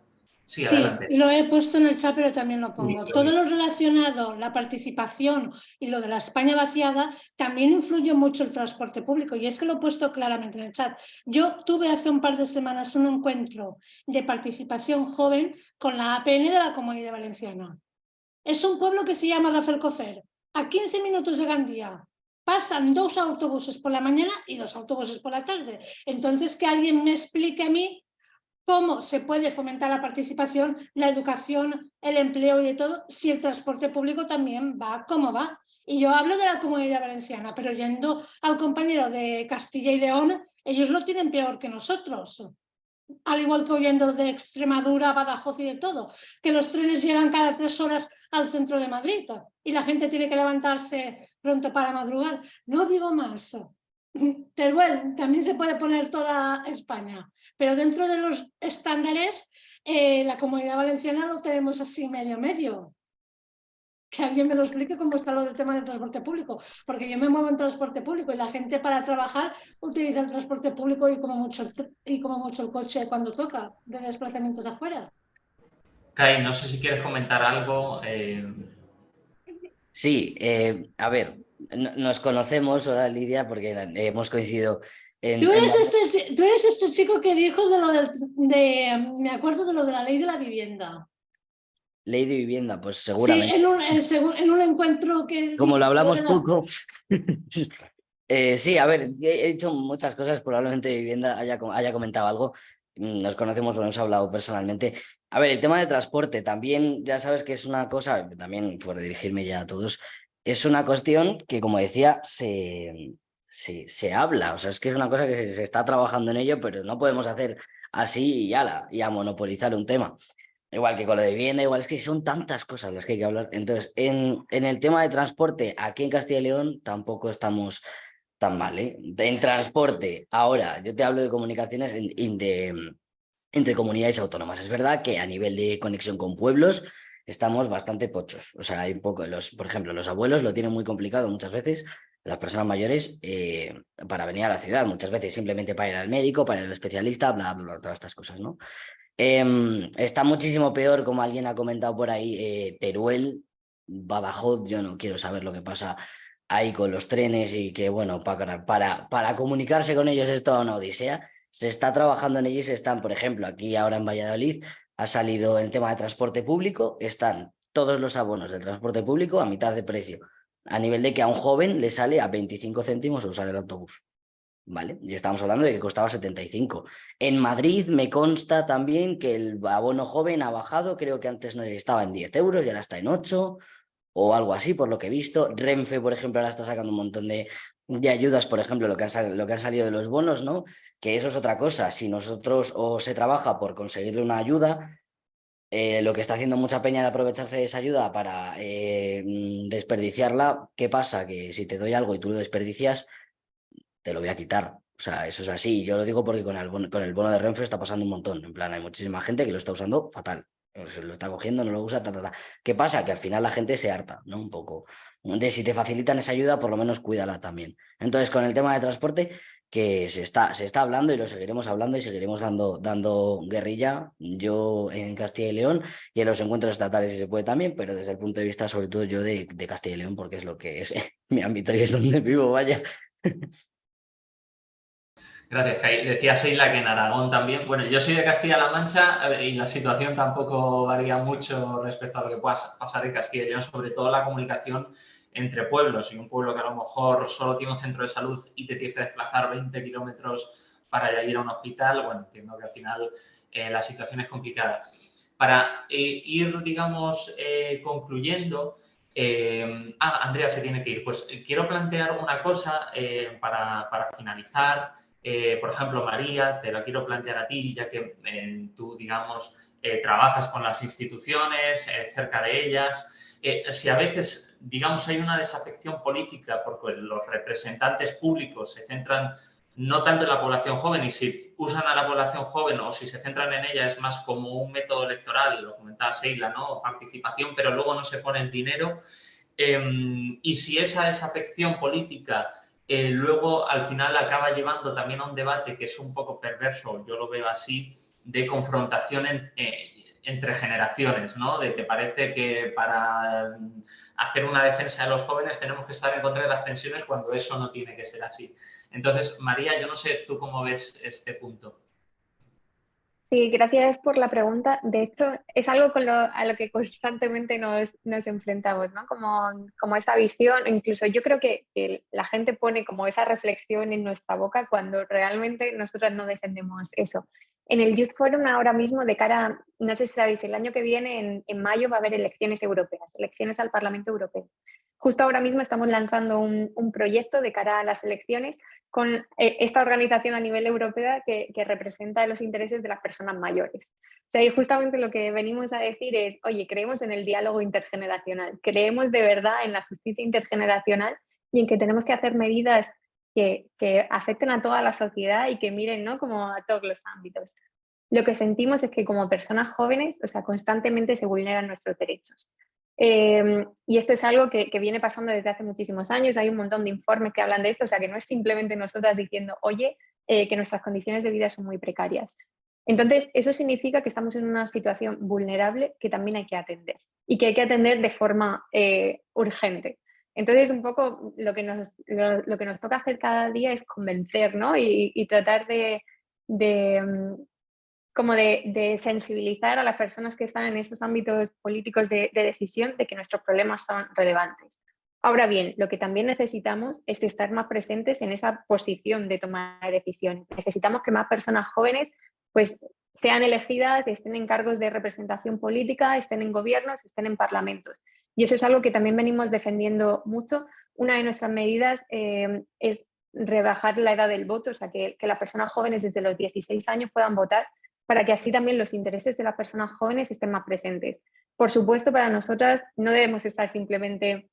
Sí, lo he puesto en el chat, pero también lo pongo. Todo lo relacionado, la participación y lo de la España vaciada, también influye mucho el transporte público. Y es que lo he puesto claramente en el chat. Yo tuve hace un par de semanas un encuentro de participación joven con la APN de la Comunidad Valenciana. Es un pueblo que se llama Rafael Cofer, a 15 minutos de Gandía pasan dos autobuses por la mañana y dos autobuses por la tarde. Entonces, que alguien me explique a mí cómo se puede fomentar la participación, la educación, el empleo y de todo, si el transporte público también va como va. Y yo hablo de la comunidad valenciana, pero yendo al compañero de Castilla y León, ellos lo tienen peor que nosotros. Al igual que huyendo de Extremadura, Badajoz y de todo, que los trenes llegan cada tres horas al centro de Madrid y la gente tiene que levantarse pronto para madrugar. No digo más. Teruel también se puede poner toda España, pero dentro de los estándares, eh, la comunidad valenciana lo tenemos así medio medio. Que alguien me lo explique cómo está lo del tema del transporte público, porque yo me muevo en transporte público y la gente para trabajar utiliza el transporte público y como mucho y como mucho el coche cuando toca de desplazamientos afuera. Kai, no sé si quieres comentar algo. Eh, Sí, eh, a ver, nos conocemos, hola Lidia, porque hemos coincidido en... ¿Tú eres, este, tú eres este chico que dijo de lo del, de, me acuerdo de lo de la ley de la vivienda. Ley de vivienda, pues seguramente. Sí, en un, encuentro que... Como lo hablamos poco. eh, sí, a ver, he hecho muchas cosas, probablemente de vivienda haya, haya comentado algo. Mm, nos conocemos, lo hemos hablado personalmente. A ver, el tema de transporte también, ya sabes que es una cosa, también por dirigirme ya a todos, es una cuestión que, como decía, se, se, habla, o sea, es que es una cosa que se, está trabajando en ello, pero no podemos hacer así y ala, y a monopolizar un tema. Igual que con lo de vivienda, igual es que son tantas cosas las que hay que hablar. Entonces, en, en el tema de transporte, aquí en Castilla y León tampoco estamos tan mal, ¿eh? En transporte, ahora, yo te hablo de comunicaciones de, entre comunidades autónomas. Es verdad que a nivel de conexión con pueblos estamos bastante pochos. O sea, hay un poco, los, por ejemplo, los abuelos lo tienen muy complicado muchas veces, las personas mayores, eh, para venir a la ciudad, muchas veces simplemente para ir al médico, para ir al especialista, bla, bla, bla todas estas cosas, ¿no? Em, está muchísimo peor, como alguien ha comentado por ahí, eh, Teruel, Badajoz, yo no quiero saber lo que pasa ahí con los trenes y que, bueno, para, para, para comunicarse con ellos es toda una odisea. Se está trabajando en ello se están, por ejemplo, aquí ahora en Valladolid ha salido el tema de transporte público, están todos los abonos del transporte público a mitad de precio, a nivel de que a un joven le sale a 25 céntimos usar el autobús. ¿Vale? Y estamos hablando de que costaba 75. En Madrid me consta también que el abono joven ha bajado, creo que antes no estaba en 10 euros y ahora está en 8 o algo así, por lo que he visto. Renfe, por ejemplo, ahora está sacando un montón de, ayudas, por ejemplo, lo que, han, lo que han salido de los bonos, ¿no? Que eso es otra cosa. Si nosotros o se trabaja por conseguirle una ayuda, eh, lo que está haciendo mucha peña de aprovecharse de esa ayuda para eh, mm, desperdiciarla, ¿qué pasa? Que si te doy algo y tú lo desperdicias, te lo voy a quitar. O sea, eso es así. Yo lo digo porque con el, bono, con el bono de Renfe está pasando un montón. En plan, hay muchísima gente que lo está usando fatal. Se lo está cogiendo, no lo usa, ta, ta, ta. ¿Qué pasa? Que al final la gente se harta, ¿no? Un poco. De si te facilitan esa ayuda, por lo menos cuídala también. Entonces, con el tema de transporte, que se está, se está hablando y lo seguiremos hablando y seguiremos dando, dando guerrilla, yo en Castilla y León y en los encuentros estatales si se puede también, pero desde el punto de vista sobre todo yo de, de Castilla y León porque es lo que es mi ámbito y es donde vivo, vaya. Gracias, Kai. Decía Seila que en Aragón también. Bueno, yo soy de Castilla-La Mancha eh, y la situación tampoco varía mucho respecto a lo que pueda pasar en Castilla y León, sobre todo la comunicación entre pueblos. Y un pueblo que a lo mejor solo tiene un centro de salud y te tienes que desplazar 20 kilómetros para ir a un hospital, bueno, entiendo que al final eh, la situación es complicada. Para eh, ir, digamos, concluyendo, ah, Andrea se tiene que ir. Pues quiero plantear una cosa para, para finalizar. Eh, por ejemplo, María, te la quiero plantear a ti, ya que eh, tú, digamos, eh, trabajas con las instituciones, cerca de ellas. Si a veces, digamos, hay una desafección política porque los representantes públicos se centran no tanto en la población joven y si usan a la población joven o si se centran en ella es más como un método electoral, lo comentaba Seila, ¿no? Participación, pero luego no se pone el dinero. Em, y si esa desafección política eh, luego al final acaba llevando también a un debate que es un poco perverso, yo lo veo así, de confrontación eh, entre generaciones, ¿no? De que parece que para hacer una defensa de los jóvenes tenemos que estar en contra de las pensiones cuando eso no tiene que ser así. Entonces, María, yo no sé tú cómo ves este punto. Sí, gracias por la pregunta. De hecho, es algo con lo, a lo que constantemente nos, nos enfrentamos, ¿no? Como, como, esa visión, incluso yo creo que, que, la gente pone como esa reflexión en nuestra boca cuando realmente nosotras no defendemos eso. En el Youth Forum ahora mismo, de cara, no sé si sabéis, el año que viene, en, mayo, va a haber elecciones europeas, elecciones al Parlamento Europeo. Justo ahora mismo estamos lanzando un, proyecto de cara a las elecciones con eh, esta organización a nivel europeo que, representa los intereses de las personas mayores. O sea, y justamente lo que venimos a decir es, oye, creemos en el diálogo intergeneracional, creemos de verdad en la justicia intergeneracional y en que tenemos que hacer medidas que, que afecten a toda la sociedad y que miren ¿no? como a todos los ámbitos. Lo que sentimos es que como personas jóvenes, o sea, constantemente se vulneran nuestros derechos. Em, y esto es algo que, viene pasando desde hace muchísimos años, hay un montón de informes que hablan de esto, o sea que no es simplemente nosotras diciendo, oye, eh, que nuestras condiciones de vida son muy precarias. Entonces, eso significa que estamos en una situación vulnerable que también hay que atender y que hay que atender de forma eh, urgente. Entonces, un poco lo que, nos, lo, que nos toca hacer cada día es convencer ¿no? y, tratar de, de, como de, sensibilizar a las personas que están en esos ámbitos políticos de, decisión de que nuestros problemas son relevantes. Ahora bien, lo que también necesitamos es estar más presentes en esa posición de tomar decisiones. Necesitamos que más personas jóvenes pues, sean elegidas, estén en cargos de representación política, estén en gobiernos, estén en parlamentos. Y eso es algo que también venimos defendiendo mucho. Una de nuestras medidas eh, es rebajar la edad del voto, o sea, que, que las personas jóvenes desde los 16 años puedan votar para que así también los intereses de las personas jóvenes estén más presentes. Por supuesto, para nosotras no debemos estar simplemente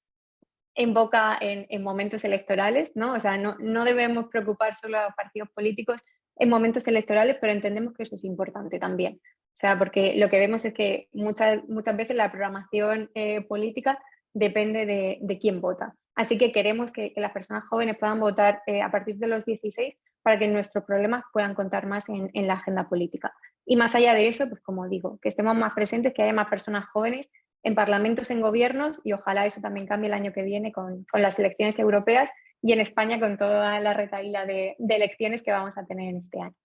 en boca en, momentos electorales, ¿no? O sea, no, no, debemos preocupar solo a los partidos políticos en momentos electorales, pero entendemos que eso es importante también. O sea, porque lo que vemos es que muchas, muchas veces la programación eh, política depende de, de, quién vota. Así que queremos que, las personas jóvenes puedan votar eh, a partir de los 16 para que nuestros problemas puedan contar más en, la agenda política. Y más allá de eso, pues como digo, que estemos más presentes, que haya más personas jóvenes en parlamentos, en gobiernos y ojalá eso también cambie el año que viene con, las elecciones europeas y en España con toda la retaíla de, elecciones que vamos a tener en este año.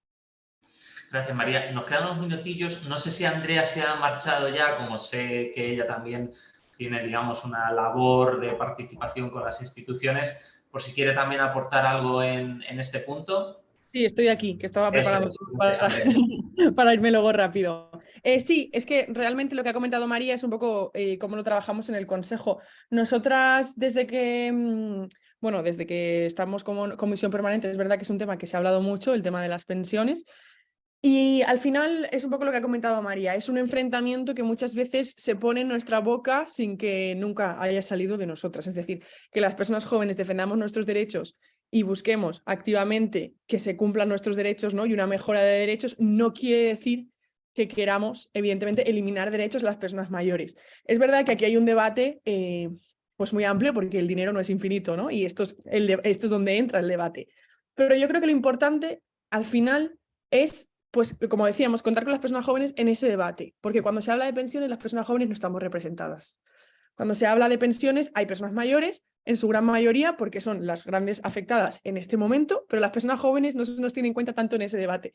Gracias, María. Nos quedan unos minutillos. No sé si Andrea se ha marchado ya, como sé que ella también tiene, digamos, una labor de participación con las instituciones por si quiere también aportar algo en, este punto. Sí, estoy aquí, que estaba preparando para, irme luego rápido. Eh, sí, es que realmente lo que ha comentado María es un poco eh, cómo lo trabajamos en el Consejo. Nosotras, desde que, mm, bueno, desde que estamos como comisión permanente, es verdad que es un tema que se ha hablado mucho, el tema de las pensiones, y al final es un poco lo que ha comentado María, es un enfrentamiento que muchas veces se pone en nuestra boca sin que nunca haya salido de nosotras. Es decir, que las personas jóvenes defendamos nuestros derechos y busquemos activamente que se cumplan nuestros derechos ¿no? y una mejora de derechos, no quiere decir que queramos, evidentemente, eliminar derechos a las personas mayores. Es verdad que aquí hay un debate eh, pues muy amplio porque el dinero no es infinito ¿no? y esto es, el esto es donde entra el debate. Pero yo creo que lo importante al final es, pues como decíamos, contar con las personas jóvenes en ese debate, porque cuando se habla de pensiones las personas jóvenes no estamos representadas. Cuando se habla de pensiones hay personas mayores, en su gran mayoría, porque son las grandes afectadas en este momento, pero las personas jóvenes no se nos tienen en cuenta tanto en ese debate.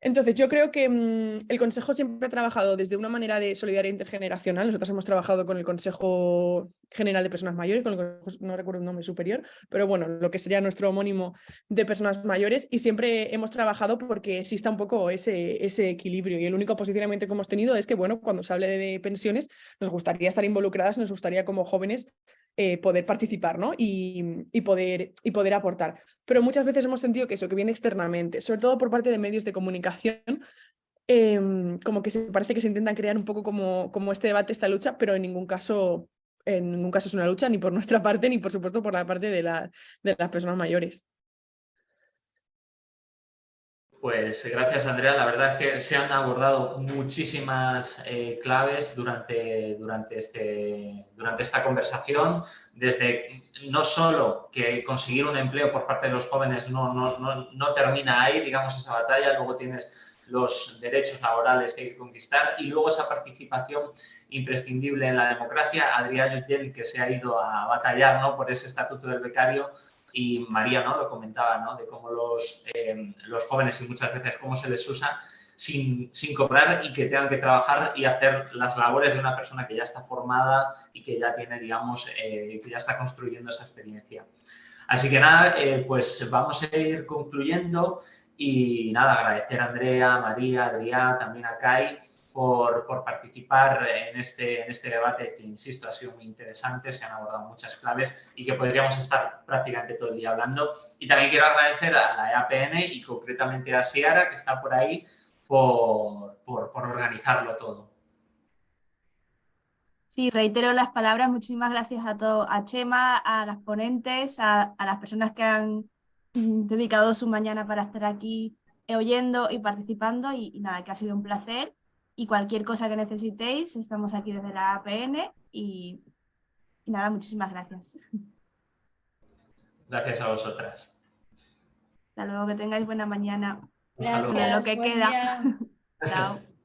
Entonces, yo creo que mm, el Consejo siempre ha trabajado desde una manera de solidaridad intergeneracional. Nosotros hemos trabajado con el Consejo General de Personas Mayores, con el no recuerdo el nombre superior, pero bueno, lo que sería nuestro homónimo de personas mayores, y siempre hemos trabajado porque exista un poco ese, ese equilibrio. Y el único posicionamiento que hemos tenido es que, bueno, cuando se hable de pensiones, nos gustaría estar involucradas, nos gustaría como jóvenes eh, poder participar ¿no? y, poder, y poder aportar. Pero muchas veces hemos sentido que eso, que viene externamente, sobre todo por parte de medios de comunicación, em, como que se parece que se intentan crear un poco como, como este debate, esta lucha, pero en ningún caso en ningún caso es una lucha ni por nuestra parte ni por supuesto por la parte de las personas mayores. Pues gracias, Andrea. La verdad es que se han abordado muchísimas eh, claves durante, durante, este, durante esta conversación, desde no solo que conseguir un empleo por parte de los jóvenes no, no, no, no termina ahí, digamos, esa batalla, luego tienes los derechos laborales que hay que conquistar y luego esa participación imprescindible en la democracia. Adrián Yutiel, que se ha ido a batallar ¿no? por ese estatuto del becario, y María ¿no? lo comentaba, ¿no? de cómo los, eh, los jóvenes y muchas veces cómo se les usa sin, sin, cobrar y que tengan que trabajar y hacer las labores de una persona que ya está formada y que ya tiene, digamos, eh, que ya está construyendo esa experiencia. Así que nada, eh, pues vamos a ir concluyendo y nada, agradecer a Andrea, María, Adrián, también a Kai por, participar en este, en este debate que, insisto, ha sido muy interesante, se han abordado muchas claves y que podríamos estar prácticamente todo el día hablando. Y también quiero agradecer a la EAPN y concretamente a Siara, que está por ahí, por, organizarlo todo. Sí, reitero las palabras. Muchísimas gracias a, todo, a Chema, a las ponentes, a, las personas que han dedicado su mañana para estar aquí oyendo y participando y, nada, que ha sido un placer y cualquier cosa que necesitéis, estamos aquí desde la APN y, nada, muchísimas gracias. Gracias a vosotras. Hasta luego, que tengáis buena mañana. Gracias, lo que queda. Chao.